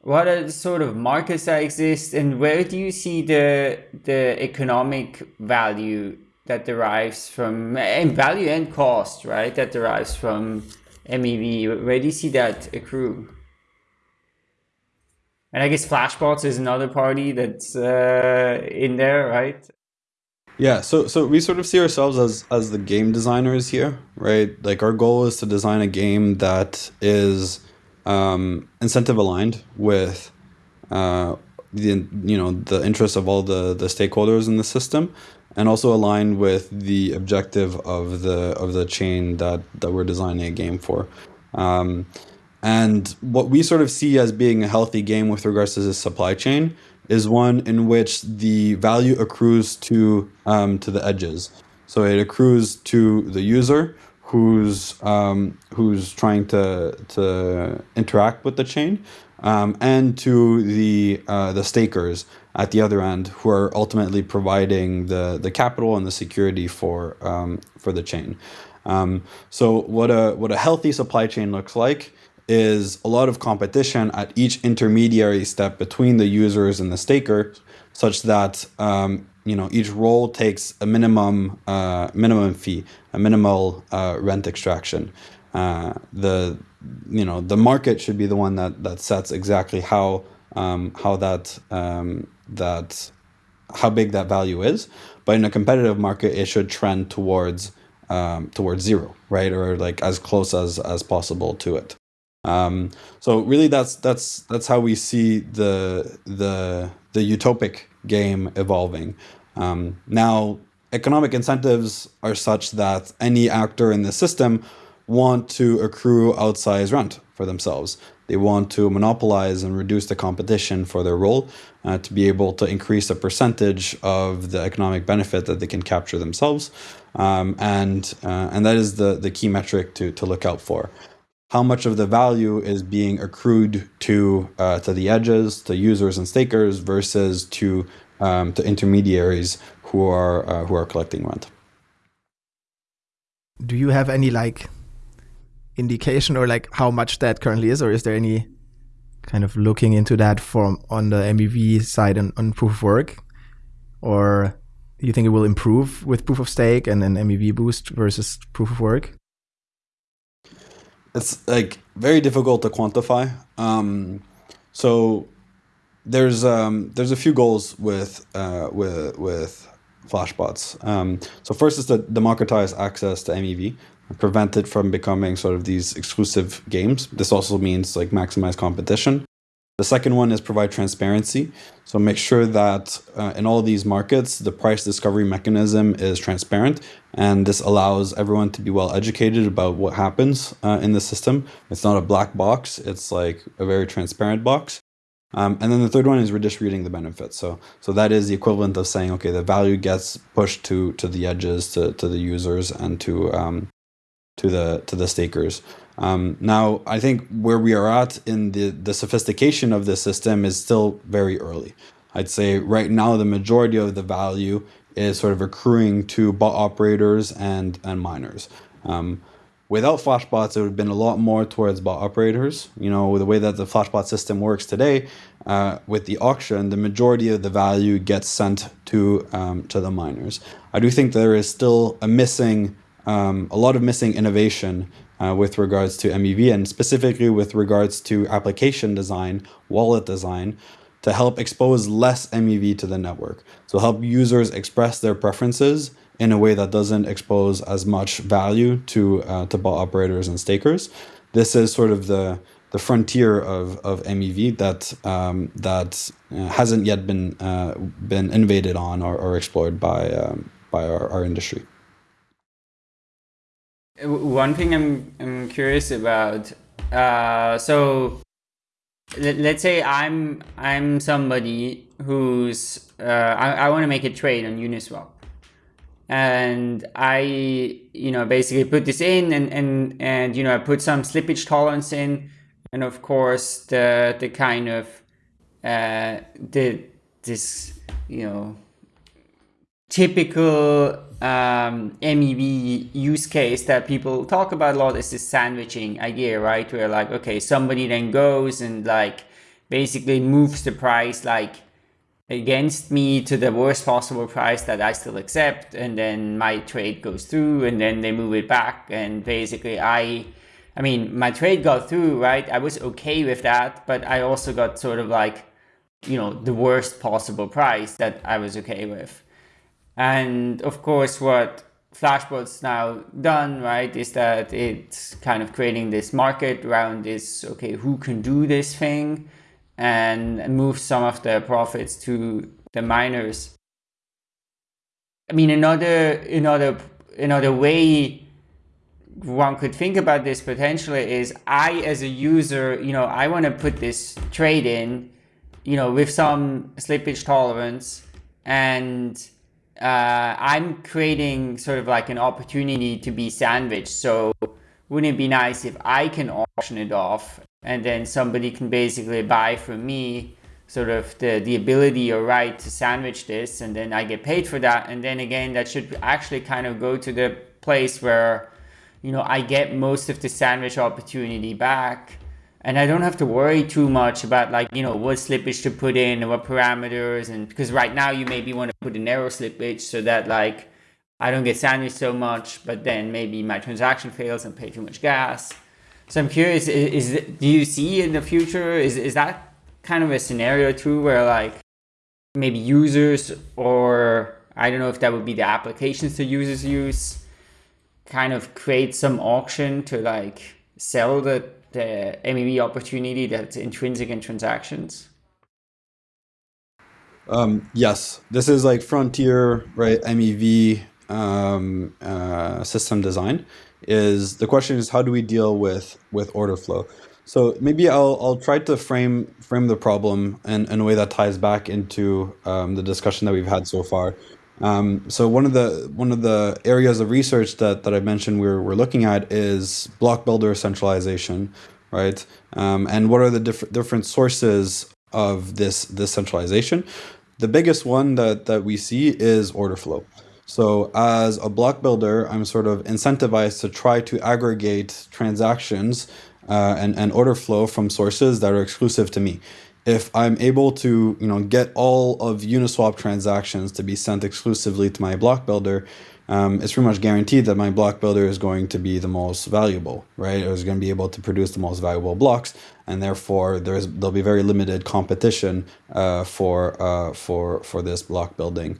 what are the sort of markets that exist and where do you see the the economic value that derives from and value and cost right that derives from mev where do you see that accrue and i guess flashbots is another party that's uh, in there right yeah so so we sort of see ourselves as as the game designers here right like our goal is to design a game that is um, incentive aligned with uh, the you know the interests of all the the stakeholders in the system, and also aligned with the objective of the of the chain that that we're designing a game for. Um, and what we sort of see as being a healthy game with regards to this supply chain is one in which the value accrues to um, to the edges. So it accrues to the user who's um, who's trying to to interact with the chain, um, and to the uh, the stakers at the other end who are ultimately providing the the capital and the security for um, for the chain. Um, so what a what a healthy supply chain looks like is a lot of competition at each intermediary step between the users and the staker, such that um, you know each role takes a minimum uh, minimum fee, a minimal uh, rent extraction. Uh, the you know the market should be the one that that sets exactly how um, how that um, that how big that value is. But in a competitive market, it should trend towards um, towards zero, right, or like as close as as possible to it. Um, so really, that's that's that's how we see the the the utopic game evolving. Um, now, economic incentives are such that any actor in the system want to accrue outsized rent for themselves. They want to monopolize and reduce the competition for their role uh, to be able to increase the percentage of the economic benefit that they can capture themselves. Um, and uh, and that is the, the key metric to, to look out for. How much of the value is being accrued to uh, to the edges, to users and stakers, versus to um, to intermediaries who are uh, who are collecting rent. Do you have any like indication or like how much that currently is, or is there any kind of looking into that from on the MEV side and on proof of work, or do you think it will improve with proof of stake and an MEV boost versus proof of work? It's like very difficult to quantify. Um, so there's um, there's a few goals with uh, with with Flashbots. Um, so first is to democratize access to MEV. prevent it from becoming sort of these exclusive games. This also means like maximize competition. The second one is provide transparency. So make sure that uh, in all these markets, the price discovery mechanism is transparent. And this allows everyone to be well educated about what happens uh, in the system. It's not a black box, it's like a very transparent box. Um, and then the third one is redistributing the benefits. So so that is the equivalent of saying, okay, the value gets pushed to to the edges, to, to the users and to um, to the to the stakers. Um, now, I think where we are at in the, the sophistication of the system is still very early. I'd say right now the majority of the value is sort of accruing to bot operators and, and miners. Um, without flashbots, it would have been a lot more towards bot operators. You know, the way that the flashbot system works today, uh, with the auction, the majority of the value gets sent to um, to the miners. I do think there is still a missing, um, a lot of missing innovation uh, with regards to MEV and specifically with regards to application design, wallet design, to help expose less MEV to the network. So help users express their preferences in a way that doesn't expose as much value to uh, to bot operators and stakers. This is sort of the the frontier of, of MEV that um, that uh, hasn't yet been uh, been innovated on or, or explored by um, by our, our industry. One thing I'm, I'm curious about, uh, so let, us say I'm I'm somebody who's uh, I, I want to make a trade on Uniswap, and I you know basically put this in and and and you know I put some slippage tolerance in, and of course the the kind of uh, the this you know typical um, MEV use case that people talk about a lot is this sandwiching idea, right? Where like, okay, somebody then goes and like basically moves the price like against me to the worst possible price that I still accept. And then my trade goes through and then they move it back. And basically I, I mean, my trade got through, right? I was okay with that, but I also got sort of like, you know, the worst possible price that I was okay with. And of course, what Flashbot's now done, right, is that it's kind of creating this market around this, okay, who can do this thing and move some of the profits to the miners. I mean, another, another, another way one could think about this potentially is I, as a user, you know, I want to put this trade in, you know, with some slippage tolerance and uh, I'm creating sort of like an opportunity to be sandwiched. So wouldn't it be nice if I can auction it off and then somebody can basically buy from me sort of the, the ability or right to sandwich this and then I get paid for that. And then again, that should actually kind of go to the place where, you know, I get most of the sandwich opportunity back and I don't have to worry too much about like, you know, what slippage to put in and what parameters. And because right now you maybe want to put a narrow slippage so that like, I don't get sandwiched so much, but then maybe my transaction fails and pay too much gas. So I'm curious, is, is do you see in the future, is, is that kind of a scenario too where like maybe users or I don't know if that would be the applications the users use kind of create some auction to like sell the the MEV opportunity that's intrinsic in transactions? Um, yes, this is like frontier, right? MEV um, uh, system design. Is the question is how do we deal with with order flow? So maybe I'll I'll try to frame frame the problem in, in a way that ties back into um, the discussion that we've had so far. Um, so one of the one of the areas of research that, that I mentioned we're, we're looking at is block builder centralization, right? Um, and what are the diff different sources of this this centralization? The biggest one that that we see is order flow. So as a block builder, I'm sort of incentivized to try to aggregate transactions uh, and, and order flow from sources that are exclusive to me if I'm able to, you know, get all of Uniswap transactions to be sent exclusively to my block builder, um, it's pretty much guaranteed that my block builder is going to be the most valuable, right? Is going to be able to produce the most valuable blocks, and therefore there's there'll be very limited competition uh, for uh, for for this block building.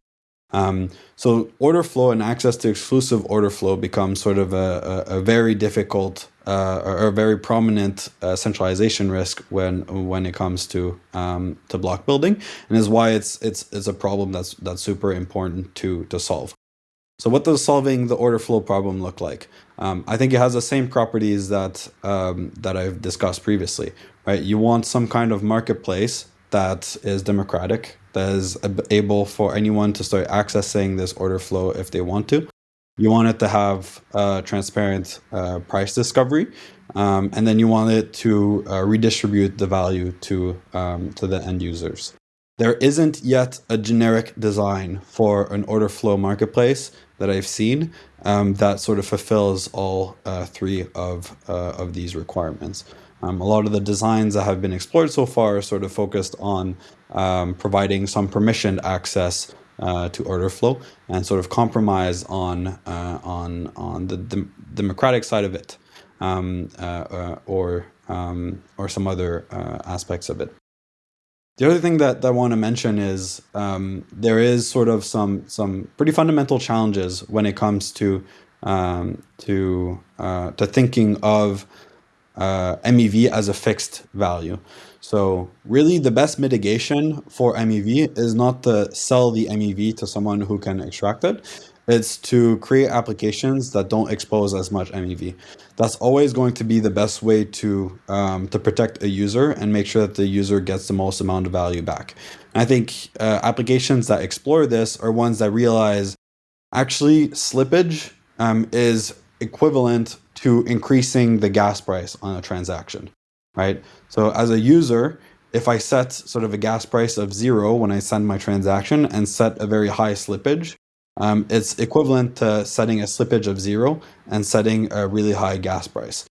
Um, so order flow and access to exclusive order flow becomes sort of a, a, a very difficult uh, or a very prominent uh, centralization risk when when it comes to um, to block building, and is why it's it's it's a problem that's that's super important to to solve. So what does solving the order flow problem look like? Um, I think it has the same properties that um, that I've discussed previously. Right, you want some kind of marketplace that is democratic, that is able for anyone to start accessing this order flow if they want to. You want it to have uh, transparent uh, price discovery, um, and then you want it to uh, redistribute the value to um, to the end users. There isn't yet a generic design for an order flow marketplace that I've seen um, that sort of fulfills all uh, three of uh, of these requirements. Um, a lot of the designs that have been explored so far are sort of focused on um, providing some permissioned access uh, to order flow and sort of compromise on uh, on on the dem democratic side of it um, uh, uh or um, or some other uh, aspects of it. The other thing that, that I want to mention is um, there is sort of some some pretty fundamental challenges when it comes to um, to uh, to thinking of MEV as a fixed value. So really the best mitigation for MEV is not to sell the MEV to someone who can extract it. It's to create applications that don't expose as much MEV. That's always going to be the best way to um, to protect a user and make sure that the user gets the most amount of value back. And I think uh, applications that explore this are ones that realize actually slippage um, is equivalent to increasing the gas price on a transaction right? So as a user, if I set sort of a gas price of zero when I send my transaction and set a very high slippage, um, it's equivalent to setting a slippage of zero and setting a really high gas price.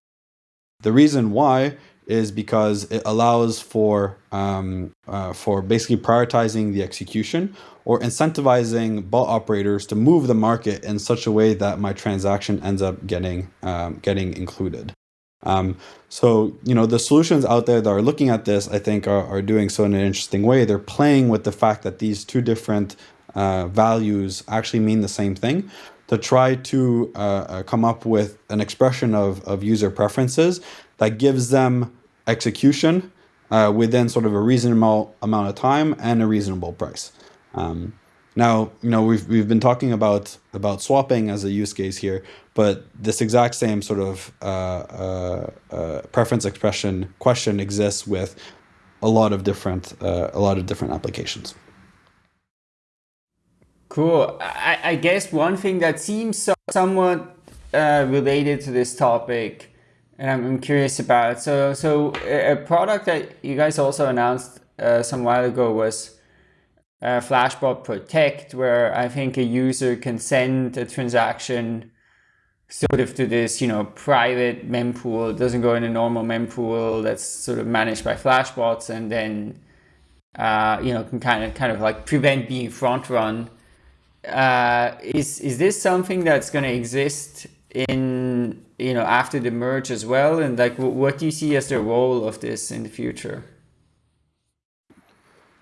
The reason why is because it allows for um, uh, for basically prioritizing the execution or incentivizing bot operators to move the market in such a way that my transaction ends up getting um, getting included. Um, so, you know, the solutions out there that are looking at this, I think, are, are doing so in an interesting way. They're playing with the fact that these two different uh, values actually mean the same thing to try to uh, uh, come up with an expression of, of user preferences that gives them execution uh, within sort of a reasonable amount of time and a reasonable price. Um, now, you know, we've, we've been talking about, about swapping as a use case here, but this exact same sort of uh, uh, uh, preference expression question exists with a lot of different, uh, a lot of different applications. Cool. I, I guess one thing that seems so, somewhat uh, related to this topic, and I'm, curious about. So, so a product that you guys also announced uh, some while ago was uh, Flashbot Protect, where I think a user can send a transaction sort of to this, you know, private mempool. It doesn't go in a normal mempool that's sort of managed by Flashbots, and then uh, you know can kind of kind of like prevent being front run. Uh, is is this something that's going to exist in you know after the merge as well? And like, what do you see as the role of this in the future?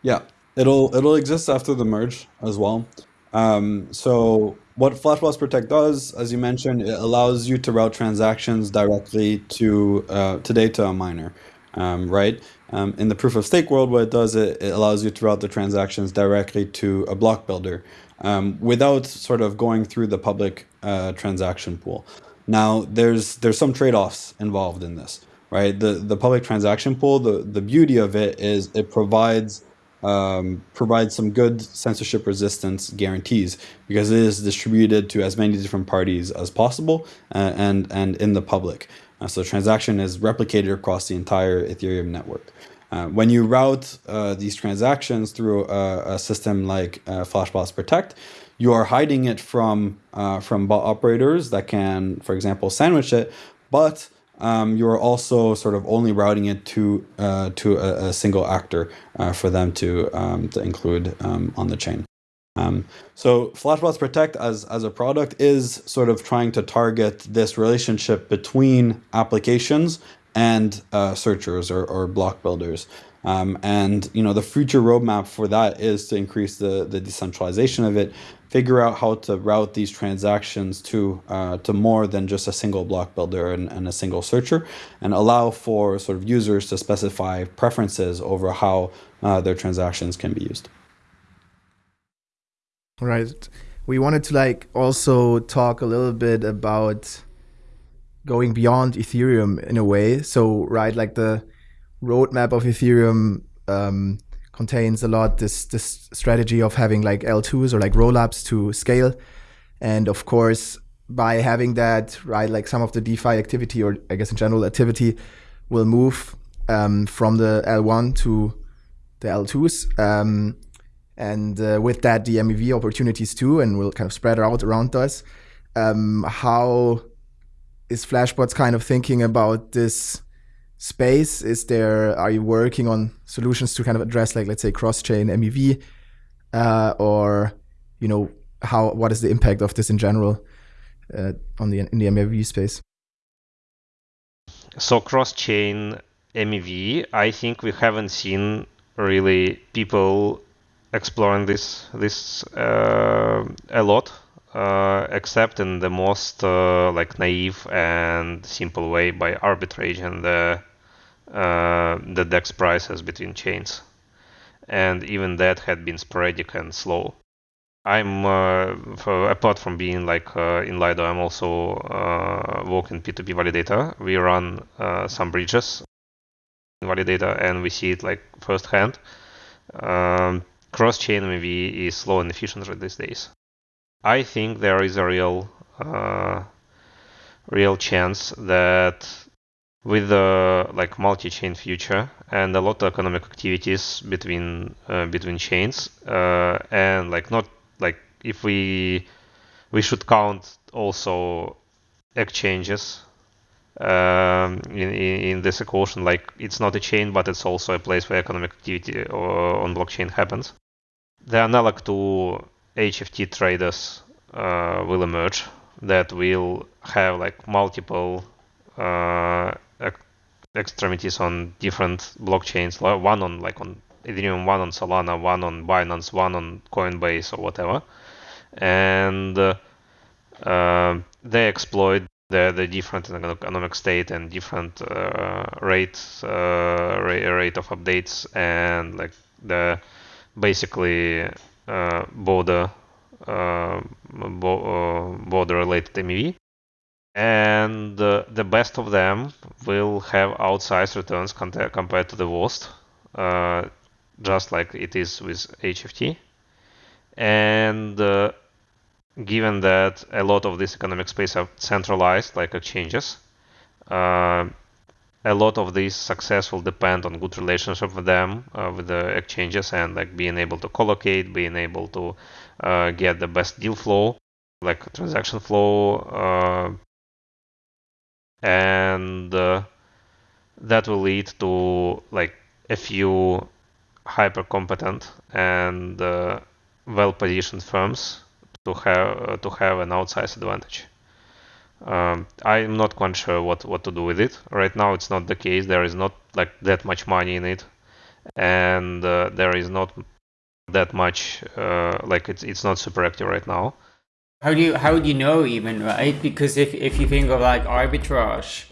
Yeah, It'll it'll exist after the merge as well. Um, so what Flashbots Protect does, as you mentioned, it allows you to route transactions directly to uh, today to a miner, um, right? Um, in the proof of stake world, what it does, it, it allows you to route the transactions directly to a block builder um, without sort of going through the public uh, transaction pool. Now, there's there's some trade-offs involved in this, right? The the public transaction pool, the the beauty of it is it provides um, provides some good censorship resistance guarantees because it is distributed to as many different parties as possible uh, and, and in the public. Uh, so transaction is replicated across the entire Ethereum network. Uh, when you route uh, these transactions through a, a system like uh, Flashbots Protect, you are hiding it from uh, from bot operators that can, for example, sandwich it, but um, you're also sort of only routing it to uh, to a, a, single actor uh, for them to um, to include um, on the chain. Um, so Flashbots Protect as as a product is sort of trying to target this relationship between applications and uh, searchers or, or block builders. Um, and you know the future roadmap for that is to increase the, the decentralization of it, figure out how to route these transactions to uh, to more than just a single block builder and, and a single searcher, and allow for sort of users to specify preferences over how uh, their transactions can be used. Right. We wanted to like also talk a little bit about going beyond Ethereum in a way. So right, like the roadmap of Ethereum um, contains a lot this this strategy of having like L2s or like rollups to scale, and of course by having that right, like some of the DeFi activity or I guess in general activity will move um, from the L1 to the L2s. Um, and uh, with that, the MEV opportunities too, and will kind of spread out around us. Um, how is Flashbots kind of thinking about this space? Is there are you working on solutions to kind of address like let's say cross-chain MEV, uh, or you know how what is the impact of this in general uh, on the in the MEV space? So cross-chain MEV, I think we haven't seen really people exploring this this uh, a lot, uh, except in the most uh, like naive and simple way by arbitraging the uh, the DEX prices between chains, and even that had been sporadic and slow. I'm uh, for, apart from being like uh, in Lido, I'm also working P2P validator. We run some bridges in validator, and we see it like firsthand. Um, cross-chain MEV is slow and efficient these days. I think there is a real uh, real chance that with the like multi-chain future and a lot of economic activities between uh, between chains uh, and like not like if we we should count also exchanges um, in, in this equation like it's not a chain but it's also a place where economic activity on blockchain happens. The analog to HFT traders uh, will emerge that will have like multiple uh, extremities on different blockchains, one on like on Ethereum, one on Solana, one on Binance, one on Coinbase or whatever, and uh, uh, they exploit the the different economic state and different uh, rate uh, rate of updates and like the basically uh, border uh, bo border related MEV and uh, the best of them will have outsized returns compared to the worst, uh, just like it is with HFT. And uh, given that a lot of this economic space are centralized, like exchanges, uh, a lot of this success will depend on good relationship with them, uh, with the exchanges, and like being able to collocate, being able to uh, get the best deal flow, like transaction flow and uh, that will lead to like a few hyper competent and uh, well positioned firms to have uh, to have an outsized advantage. Um, I'm not quite sure what, what to do with it. Right now, it's not the case. There is not like that much money in it, and uh, there is not that much uh, like it's it's not super active right now. How do you how do you know even right? Because if if you think of like arbitrage,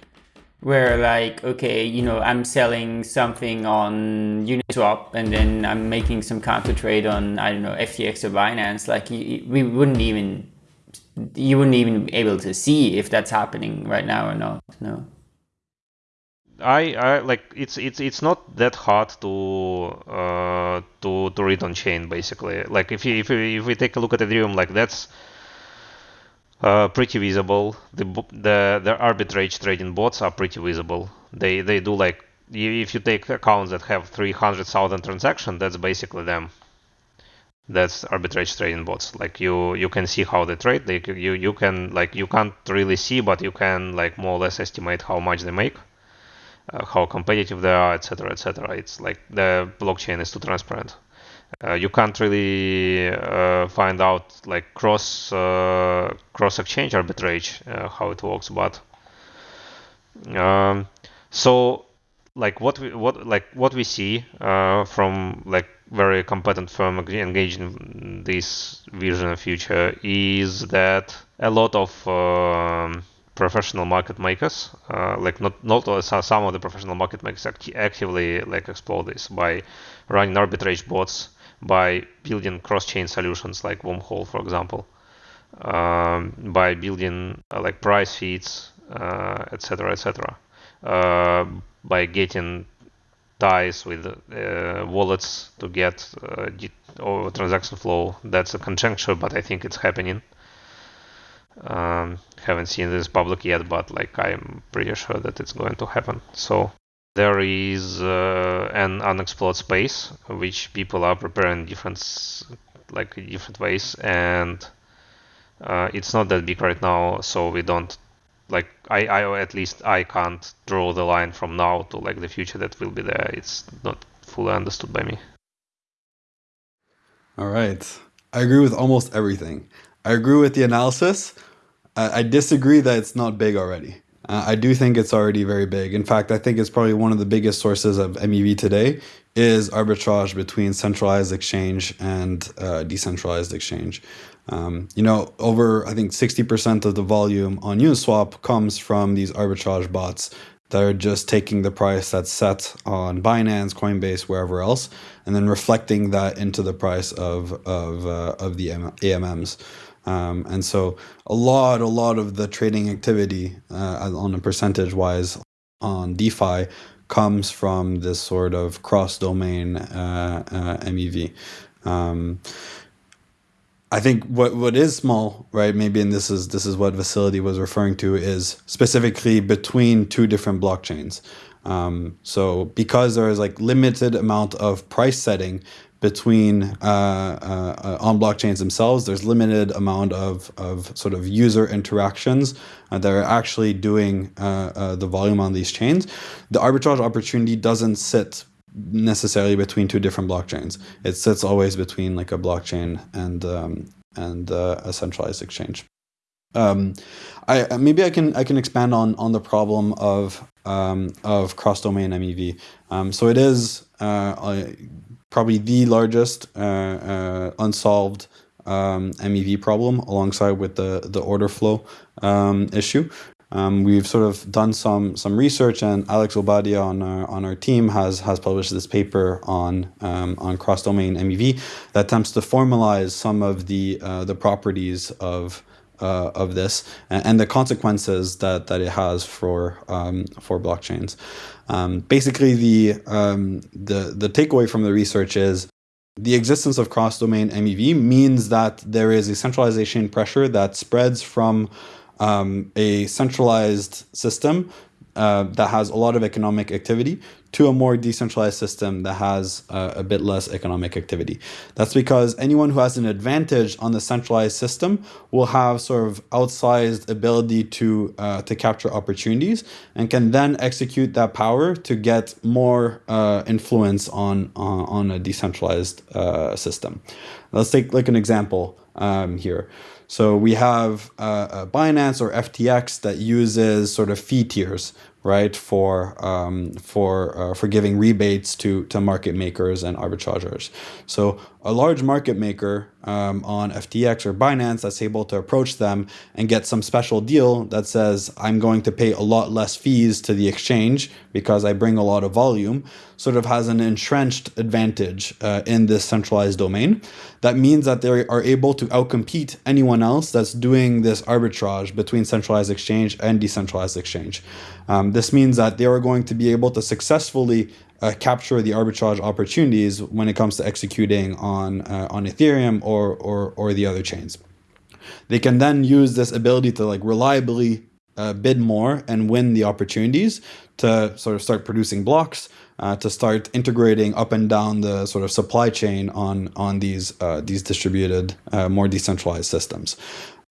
where like okay, you know, I'm selling something on Uniswap and then I'm making some counter trade on I don't know FTX or Binance, like we wouldn't even you wouldn't even be able to see if that's happening right now or not. No. I, I like it's it's it's not that hard to uh, to to read on chain basically. Like if you, if we, if we take a look at Ethereum, like that's uh, pretty visible. The the the arbitrage trading bots are pretty visible. They they do like if you take accounts that have 300,000 transactions, that's basically them. That's arbitrage trading bots. Like you you can see how they trade. They you you can like you can't really see, but you can like more or less estimate how much they make, uh, how competitive they are, etc. etc. It's like the blockchain is too transparent. Uh, you can't really uh, find out like cross uh, cross exchange arbitrage uh, how it works but um, so like what we what like what we see uh, from like very competent firm engaged in this vision of future is that a lot of um, professional market makers, uh, like not not some of the professional market makers act- actively like explore this by running arbitrage bots, by building cross-chain solutions like Wormhole, for example, um, by building uh, like price feeds, etc., uh, etc., et uh, by getting ties with uh, wallets to get uh, transaction flow. That's a conjecture, but I think it's happening. Um, haven't seen this public yet, but like I'm pretty sure that it's going to happen. So there is uh, an unexplored space which people are preparing different like different ways, and uh, it's not that big right now, so we don't like I, I at least I can't draw the line from now to like the future that will be there. It's not fully understood by me. All right. I agree with almost everything. I agree with the analysis. I, I disagree that it's not big already. Uh, I do think it's already very big. In fact, I think it's probably one of the biggest sources of MEV today is arbitrage between centralized exchange and uh, decentralized exchange. Um, you know, over I think 60% of the volume on Uniswap comes from these arbitrage bots that are just taking the price that's set on Binance, Coinbase, wherever else, and then reflecting that into the price of of uh, of the AMMs. Um, and so a lot, a lot of the trading activity uh, on a percentage wise on DeFi comes from this sort of cross domain uh, uh, MEV. Um, I think what what is small, right? Maybe and this is this is what Vasily was referring to is specifically between two different blockchains. Um, so because there is like limited amount of price setting between uh, uh, uh, on blockchains themselves, there's limited amount of, of sort of user interactions uh, that are actually doing uh, uh, the volume on these chains. The arbitrage opportunity doesn't sit necessarily between two different blockchains. It sits always between like a blockchain and um, and a centralized exchange. Um, I maybe I can I can expand on on the problem of um, of cross domain MEV. Um, so it is probably the largest uh, uh, unsolved um, MEV problem alongside with the, the order flow um, issue. Um, we've sort of done some some research, and Alex Obadia on our, on our team has has published this paper on um, on cross domain MEV that attempts to formalize some of the uh, the properties of uh, of this and, the consequences that that it has for um, for blockchains. Um, basically, the um, the the takeaway from the research is the existence of cross-domain MEV means that there is a centralization pressure that spreads from um, a centralized system uh, that has a lot of economic activity to a more decentralized system that has uh, a bit less economic activity. That's because anyone who has an advantage on the centralized system will have sort of outsized ability to uh, to capture opportunities and can then execute that power to get more uh, influence on, on, on a decentralized uh, system. Let's take like an example um, here. So we have uh, Binance or FTX that uses sort of fee tiers, right, for um, for uh, for giving rebates to to market makers and arbitrageurs. So a large market maker um, on FTX or Binance that's able to approach them and get some special deal that says I'm going to pay a lot less fees to the exchange because I bring a lot of volume, sort of has an entrenched advantage uh, in this centralized domain. That means that they are able to outcompete anyone else that's doing this arbitrage between centralized exchange and decentralized exchange. Um, this means that they are going to be able to successfully uh, capture the arbitrage opportunities when it comes to executing on uh, on Ethereum or, or or the other chains. They can then use this ability to like reliably uh, bid more and win the opportunities to sort of start producing blocks, uh, to start integrating up and down the sort of supply chain on on these uh, these distributed, uh, more decentralized systems.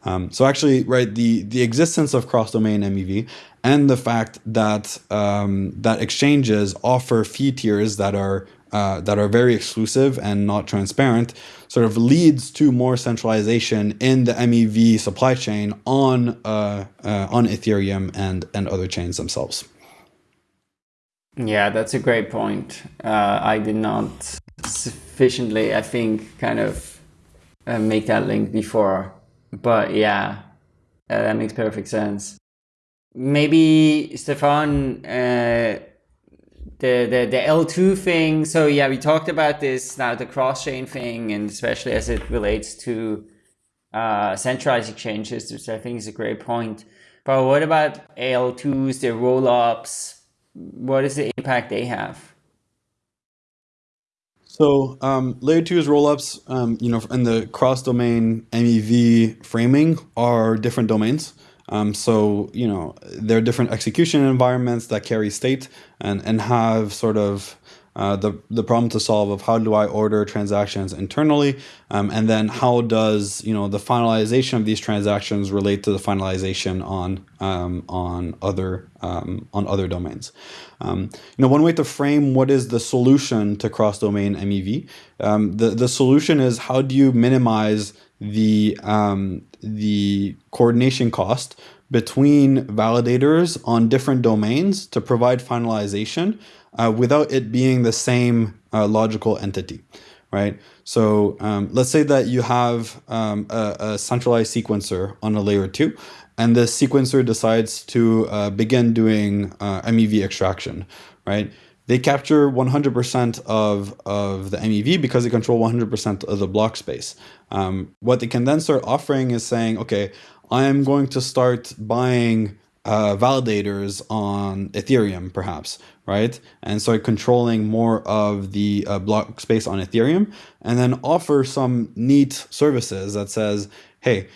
Um, so actually, right, the the existence of cross-domain MEV and the fact that um, that exchanges offer fee tiers that are uh, that are very exclusive and not transparent sort of leads to more centralization in the MEV supply chain on uh, uh, on Ethereum and and other chains themselves. Yeah, that's a great point. Uh, I did not sufficiently, I think, kind of uh, make that link before. But yeah, uh, that makes perfect sense. Maybe Stefan, uh, the, the the L2 thing. So yeah, we talked about this now, the cross chain thing, and especially as it relates to uh, centralized exchanges, which I think is a great point. But what about L2s, the roll ups? What is the impact they have? So um, layer two is rollups, um, you know, in the cross-domain MEV framing are different domains. Um, so, you know, there are different execution environments that carry state and, and have sort of uh, the, the problem to solve of how do I order transactions internally, um, and then how does you know the finalization of these transactions relate to the finalization on um, on other um, on other domains. Um, you know, one way to frame what is the solution to cross-domain MEV, um, the the solution is how do you minimize the um, the coordination cost between validators on different domains to provide finalization uh, without it being the same uh, logical entity, right? So um, let's say that you have um, a, a, centralized sequencer on a layer two, and the sequencer decides to uh, begin doing uh, MEV extraction, right? They capture 100% of, of the MEV because they control 100% of the block space. Um, what they can then start offering is saying, okay, I am going to start buying uh, validators on Ethereum, perhaps, right? And start controlling more of the uh, block space on Ethereum, and then offer some neat services that says, hey,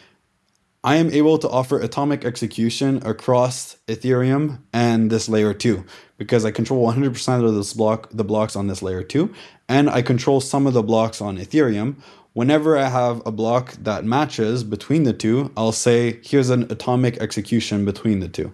I am able to offer atomic execution across Ethereum and this layer two because I control 100% of this block, the blocks on this layer two, and I control some of the blocks on Ethereum Whenever I have a block that matches between the two, I'll say, here's an atomic execution between the two.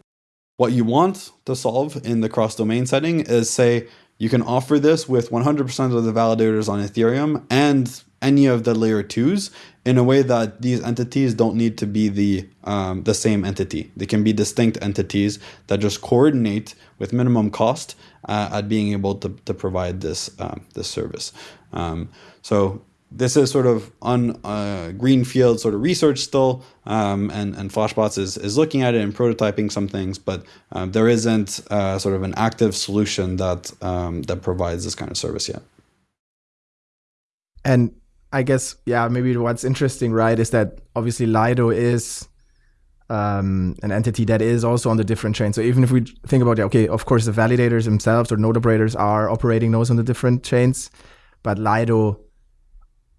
What you want to solve in the cross-domain setting is say, you can offer this with 100% of the validators on Ethereum and any of the layer twos in a way that these entities don't need to be the um, the same entity. They can be distinct entities that just coordinate with minimum cost uh, at being able to, to provide this um, this service. Um, so this is sort of on uh, greenfield sort of research still, um, and and Flashbots is is looking at it and prototyping some things, but um, there isn't uh, sort of an active solution that um, that provides this kind of service yet. And I guess yeah, maybe what's interesting, right, is that obviously Lido is um, an entity that is also on the different chains. So even if we think about it, okay, of course the validators themselves or node operators are operating those on the different chains, but Lido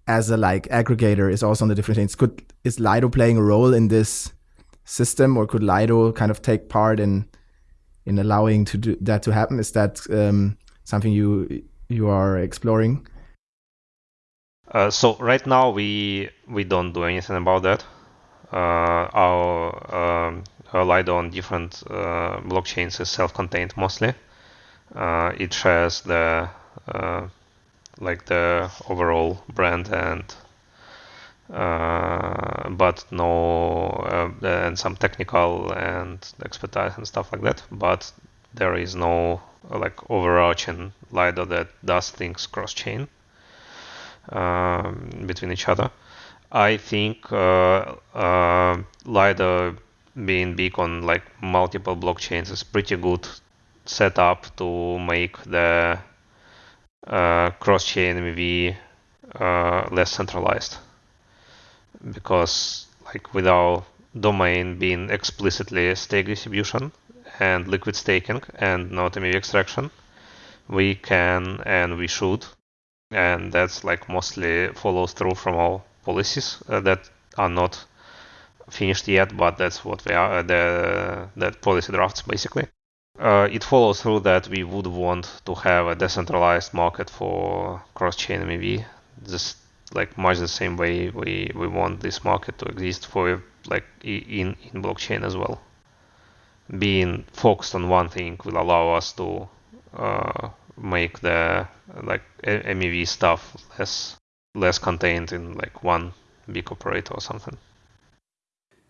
as a like aggregator is also on the different things. Could is Lido playing a role in this system, or could Lido kind of take part in in allowing to do that to happen? Is that um, something you you are exploring? Uh, so right now we we don't do anything about that. Uh, our, um, Lido on different uh, blockchains is self-contained mostly. Uh, it shares the uh, like the overall brand and uh, but no uh, and some technical and expertise and stuff like that. But there is no like overarching Lido that does things cross chain um, between each other. I think uh, uh, Lido being big on like multiple blockchains is pretty good setup to make the uh, cross-chain MEV uh, less centralized. Because like with our domain being explicitly stake distribution and liquid staking and not MEV extraction, we can and we should, and that's like mostly follows through from our policies uh, that are not finished yet, but that's what we are uh, the that policy drafts basically uh, it follows through that we would want to have a decentralized market for cross-chain MEV, just like much the same way we, we want this market to exist for like in, in blockchain as well. Being focused on one thing will allow us to uh, make the like MEV stuff less less contained in like one big operator or something.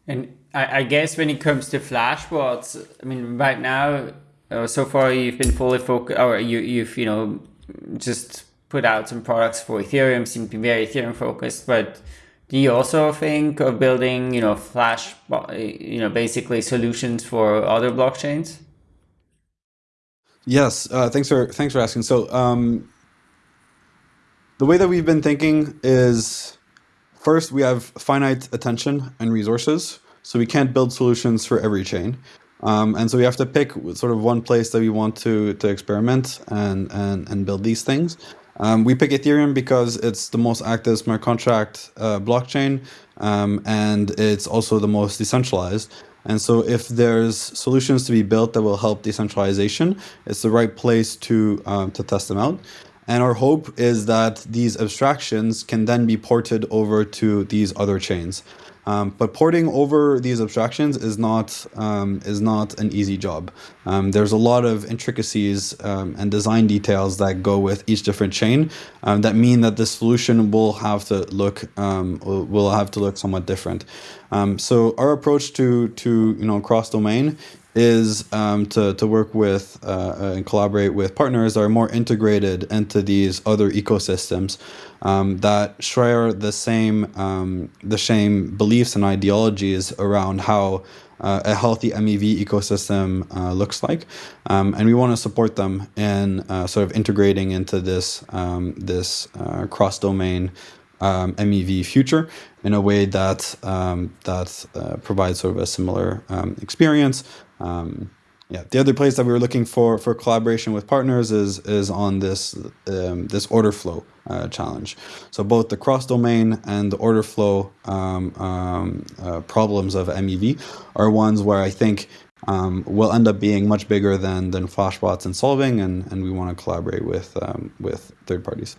And I, I guess when it comes to Flashbots, I mean, right now, uh, so far you've been fully focused, or you you've you know just put out some products for Ethereum, seem to be very Ethereum focused, but do you also think of building, you know, Flash, you know, basically solutions for other blockchains? Yes, uh, thanks for thanks for asking. So um, the way that we've been thinking is first we have finite attention and resources, so we can't build solutions for every chain. Um, and so we have to pick sort of one place that we want to to experiment and and and build these things. Um, we pick Ethereum because it's the most active smart contract uh, blockchain, um, and it's also the most decentralized. And so if there's solutions to be built that will help decentralization, it's the right place to um, to test them out. And our hope is that these abstractions can then be ported over to these other chains. Um, but porting over these abstractions is not um, is not an easy job. Um, there's a lot of intricacies um, and design details that go with each different chain um, that mean that the solution will have to look um, will have to look somewhat different. so our approach to to you know cross domain is um, to, to work with uh, and collaborate with partners that are more integrated into these other ecosystems um, that share the same um, the same beliefs and ideologies around how uh, a healthy MEV ecosystem uh, looks like, um, and we want to support them in uh, sort of integrating into this um, this uh, cross domain um, MEV future in a way that um, that uh, provides sort of a similar um, experience. Um, yeah, the other place that we were looking for for collaboration with partners is is on this um, this order flow uh, challenge. So both the cross domain and the order flow um, um, uh, problems of MEV are ones where I think um, will end up being much bigger than than Flashbots and solving, and and we want to collaborate with um, with third parties.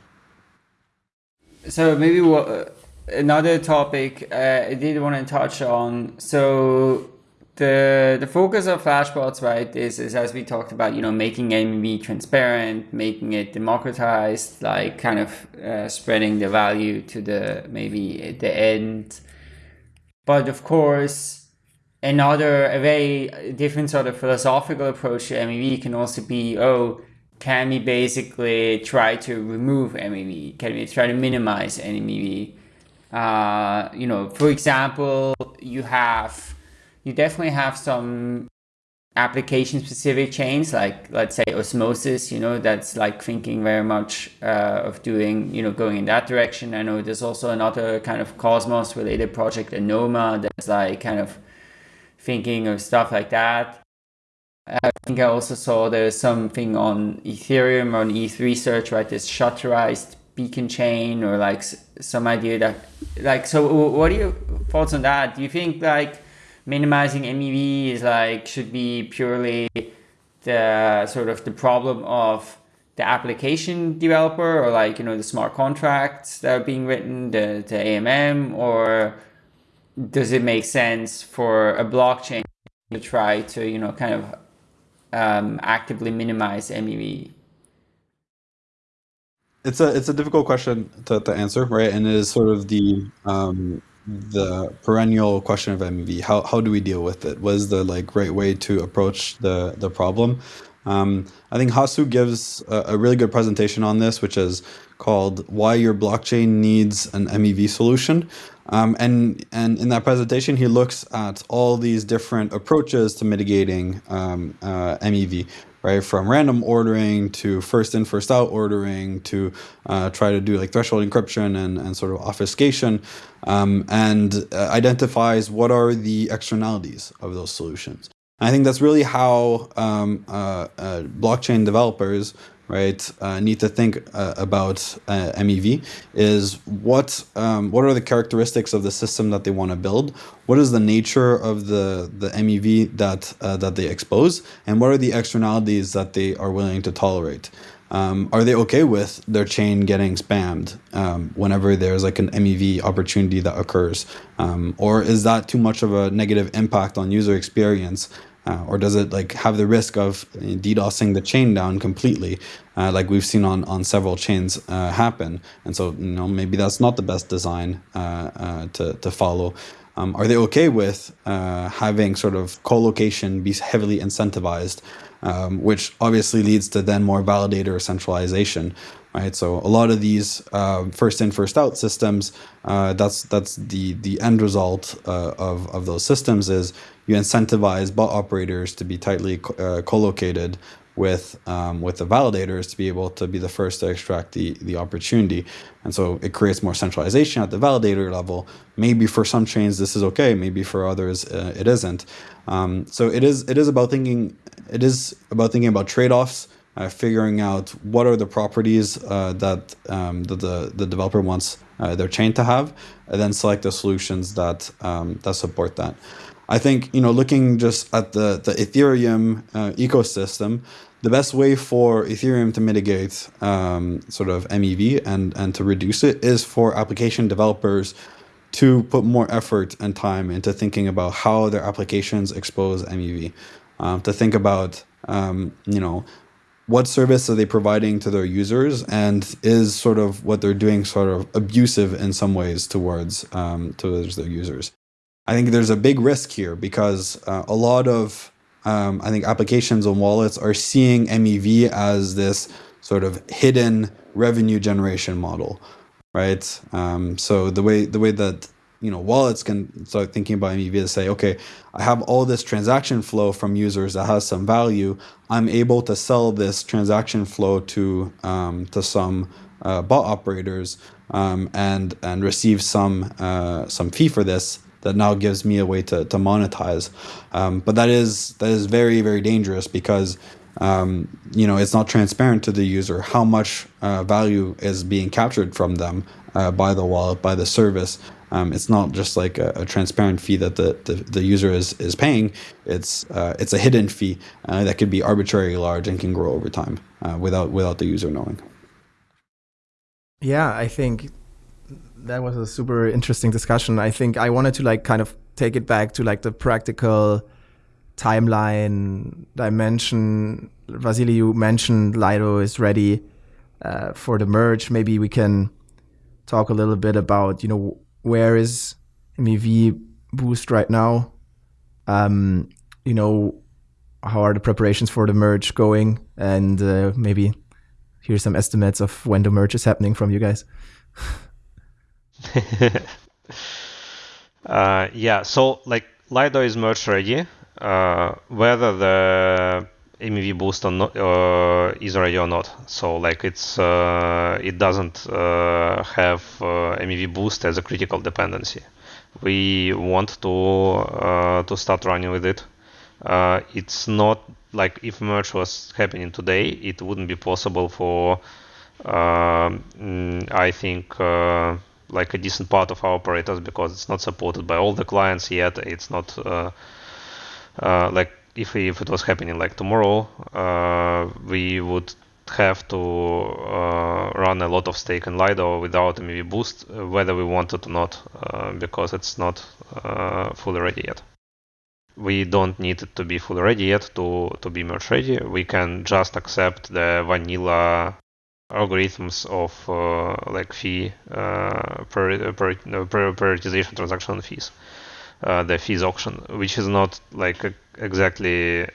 So maybe what, another topic uh, I did want to touch on. So the the focus of flashbots right is, is as we talked about you know making MEV transparent making it democratized like kind of uh, spreading the value to the maybe the end. But of course another a very different sort of philosophical approach to MEV can also be oh can we basically try to remove MEV can we try to minimize MEV uh, you know for example you have you definitely have some application specific chains like let's say osmosis you know that's like thinking very much uh, of doing you know going in that direction. I know there's also another kind of cosmos related project anoma that's like kind of thinking of stuff like that. I think i also saw there's something on ethereum on eth research right? This shutterized beacon chain or like some idea that like so what are your thoughts on that? Do you think like minimizing MEV is like should be purely the sort of the problem of the application developer or like you know the smart contracts that are being written the, the AMM or does it make sense for a blockchain to try to you know kind of um, actively minimize MEV it's a it's a difficult question to, to answer right? And it is sort of the um, the perennial question of MEV. How how do we deal with it? What is the like right way to approach the the problem? Um, I think Hasu gives a, a, really good presentation on this, which is called "Why Your Blockchain Needs an MEV Solution." Um, and and in that presentation, he looks at all these different approaches to mitigating um, uh, MEV right? From random ordering to first in, first out ordering to uh, try to do like threshold encryption and, and sort of obfuscation um, and uh, identifies what are the externalities of those solutions. And I think that's really how um, uh, uh blockchain developers right, uh, need to think uh, about uh, MEV is what um, what are the characteristics of the system that they want to build? What is the nature of the the MEV that uh, that they expose, and what are the externalities that they are willing to tolerate? Um, are they okay with their chain getting spammed um, whenever there's like an MEV opportunity that occurs? Um, or is that too much of a negative impact on user experience uh, or does it like have the risk of DDoSing the chain down completely, uh, like we've seen on, on several chains uh, happen? And so, you know, maybe that's not the best design uh, uh, to, to follow. Um, are they okay with uh, having sort of co-location be heavily incentivized? um, which obviously leads to then more validator centralization right? So a lot of these uh, first in first out systems, uh, that's that's the the end result uh, of of those systems is you incentivize bot operators to be tightly uh, co-located with um, with the validators to be able to be the first to extract the the opportunity, and so it creates more centralization at the validator level. Maybe for some chains this is okay, maybe for others uh, it isn't. Um, so it is it is about thinking it is about thinking about trade offs uh, figuring out what are the properties uh, that, um, that the, the developer wants uh, their chain to have, and then select the solutions that um, that support that. I think you know looking just at the the Ethereum uh, ecosystem, the best way for Ethereum to mitigate um, sort of MEV and and to reduce it is for application developers to put more effort and time into thinking about how their applications expose MEV, um, to think about um, you know what service are they providing to their users and is sort of what they're doing sort of abusive in some ways towards um, towards their users i think there's a big risk here because uh, a lot of um, i think applications and wallets are seeing mev as this sort of hidden revenue generation model right um, so the way the way that you know wallets can start thinking about MEV to say, okay, I have all this transaction flow from users that has some value. I'm able to sell this transaction flow to um, to some uh, bot operators um, and and receive some uh, some fee for this that now gives me a way to, to monetize. Um, but that is that is very very dangerous because um, you know it's not transparent to the user how much uh, value is being captured from them uh, by the wallet by the service um, it's not just like a, a transparent fee that the, the, the, user is, is paying. It's uh, it's a hidden fee uh, that could be arbitrarily large and can grow over time uh, without without the user knowing. Yeah, I think that was a super interesting discussion. I think I wanted to like kind of take it back to like the practical timeline dimension. Vasily, you mentioned Lido is ready uh, for the merge. Maybe we can talk a little bit about you know where is MEV Boost right now? Um, you know, how are the preparations for the merge going? And uh, maybe here's some estimates of when the merge is happening from you guys. uh, yeah, so like Lido is merge ready. Uh, whether the MEV boost or not, uh, is ready or not. So like it's uh, it doesn't uh, have uh, MEV boost as a critical dependency. We want to uh, to start running with it. Uh, it's not like if merge was happening today, it wouldn't be possible for um, I think like a decent part of our operators because it's not supported by all the clients yet. It's not like if, if it was happening like tomorrow, uh, we would have to uh, run a lot of stake in Lido without MEV boost, uh, whether we wanted or not, uh, because it's not uh, fully ready yet. We don't need it to be fully ready yet to, to be merge ready. We can just accept the vanilla algorithms of uh, like fee prioritization transaction fees uh, the fees auction, which is not like exactly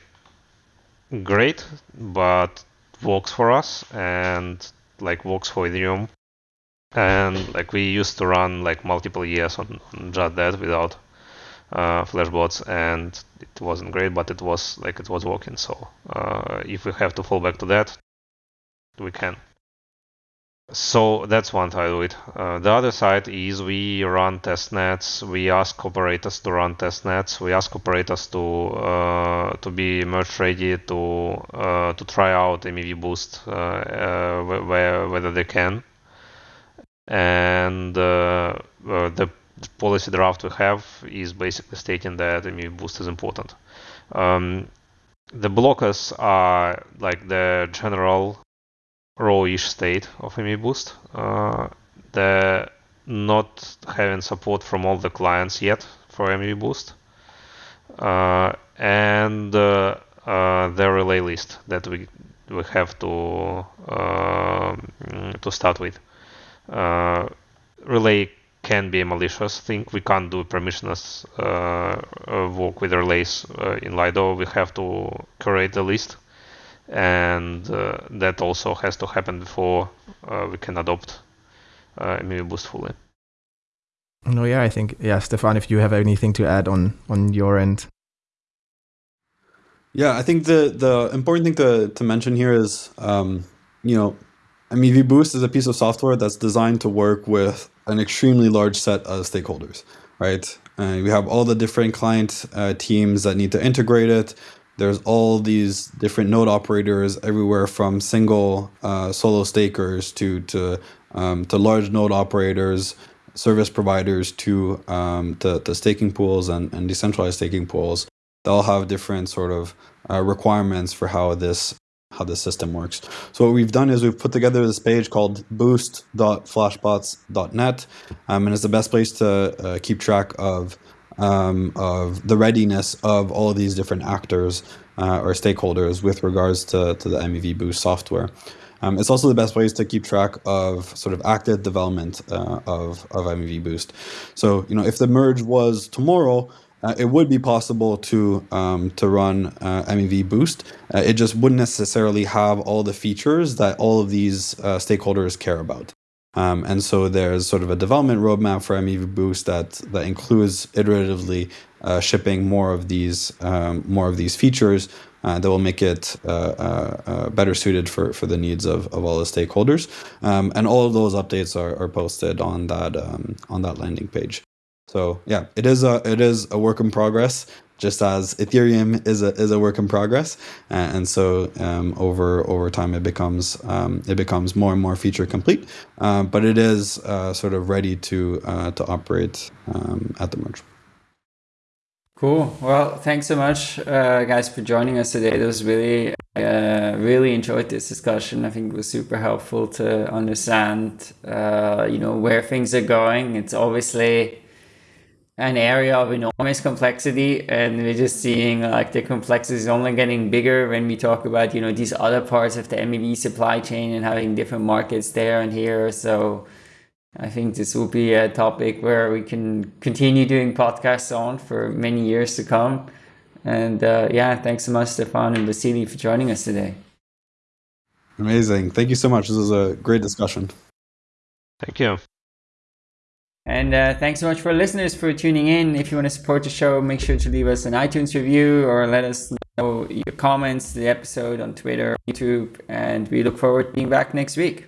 great, but works for us and like works for Ethereum. And like we used to run like multiple years on, on just that without uh, flashbots, and it wasn't great, but it was like it was working. So uh, if we have to fall back to that, we can. So that's one side of it. Uh, the other side is we run test nets. We ask operators to run test nets. We ask operators to uh, to be merge ready to uh, to try out MEV boost uh, uh, where, whether they can. And uh, the policy draft we have is basically stating that MEV boost is important. Um, the blockers are like the general raw-ish state of MEV Boost. Uh, the not having support from all the clients yet for MEV Boost, uh, and uh, uh, the relay list that we we have to uh, to start with. Uh, relay can be a malicious thing. We can't do permissionless work with relays in Lido. We have to curate the list and uh, that also has to happen before uh, we can adopt uh, MEV Boost fully. No, yeah, I think yeah, Stefan, if you have anything to add on on your end. Yeah, I think the the important thing to to mention here is, um, you know, MEV Boost is a piece of software that's designed to work with an extremely large set of stakeholders, right? Uh, we have all the different client uh, teams that need to integrate it. There's all these different node operators everywhere from single uh, solo stakers to to um, to large node operators, service providers to um, to, to staking pools and, and decentralized staking pools. They all have different sort of uh, requirements for how this how the system works. So what we've done is we've put together this page called boost.flashbots.net, um, and it's the best place to uh, keep track of um, of the readiness of all of these different actors uh, or stakeholders with regards to, to the MEV Boost software. Um, it's also the best place to keep track of sort of active development uh, of, of MEV Boost. So, you know, if the merge was tomorrow, uh, it would be possible to um, to run uh, MEV Boost. Uh, it just wouldn't necessarily have all the features that all of these uh, stakeholders care about. Um, and so there's sort of a development roadmap for MEV Boost that that includes iteratively uh, shipping more of these um, more of these features uh, that will make it better suited for, for the needs of, of all the stakeholders. Um, and all of those updates are, are posted on that um, on that landing page. So yeah, it is a it is a work in progress, just as Ethereum is a is a work in progress, uh, and so um, over over time it becomes um, it becomes more and more feature complete, uh, but it is uh, sort of ready to uh, to operate um, at the merge. Cool. Well, thanks so much, uh, guys, for joining us today. It was really uh, really enjoyed this discussion. I think it was super helpful to understand, you know, where things are going. It's obviously an area of enormous complexity and we're just seeing like the complexity is only getting bigger when we talk about you know these other parts of the MEV supply chain and having different markets there and here. So I think this will be a topic where we can continue doing podcasts on for many years to come. And uh, yeah thanks so much Stefan and Vasily for joining us today. Amazing. Thank you so much. This was a great discussion. Thank you and uh, thanks so much for listeners for tuning in. If you want to support the show, make sure to leave us an iTunes review or let us know your comments the episode on Twitter, YouTube, and we look forward to being back next week.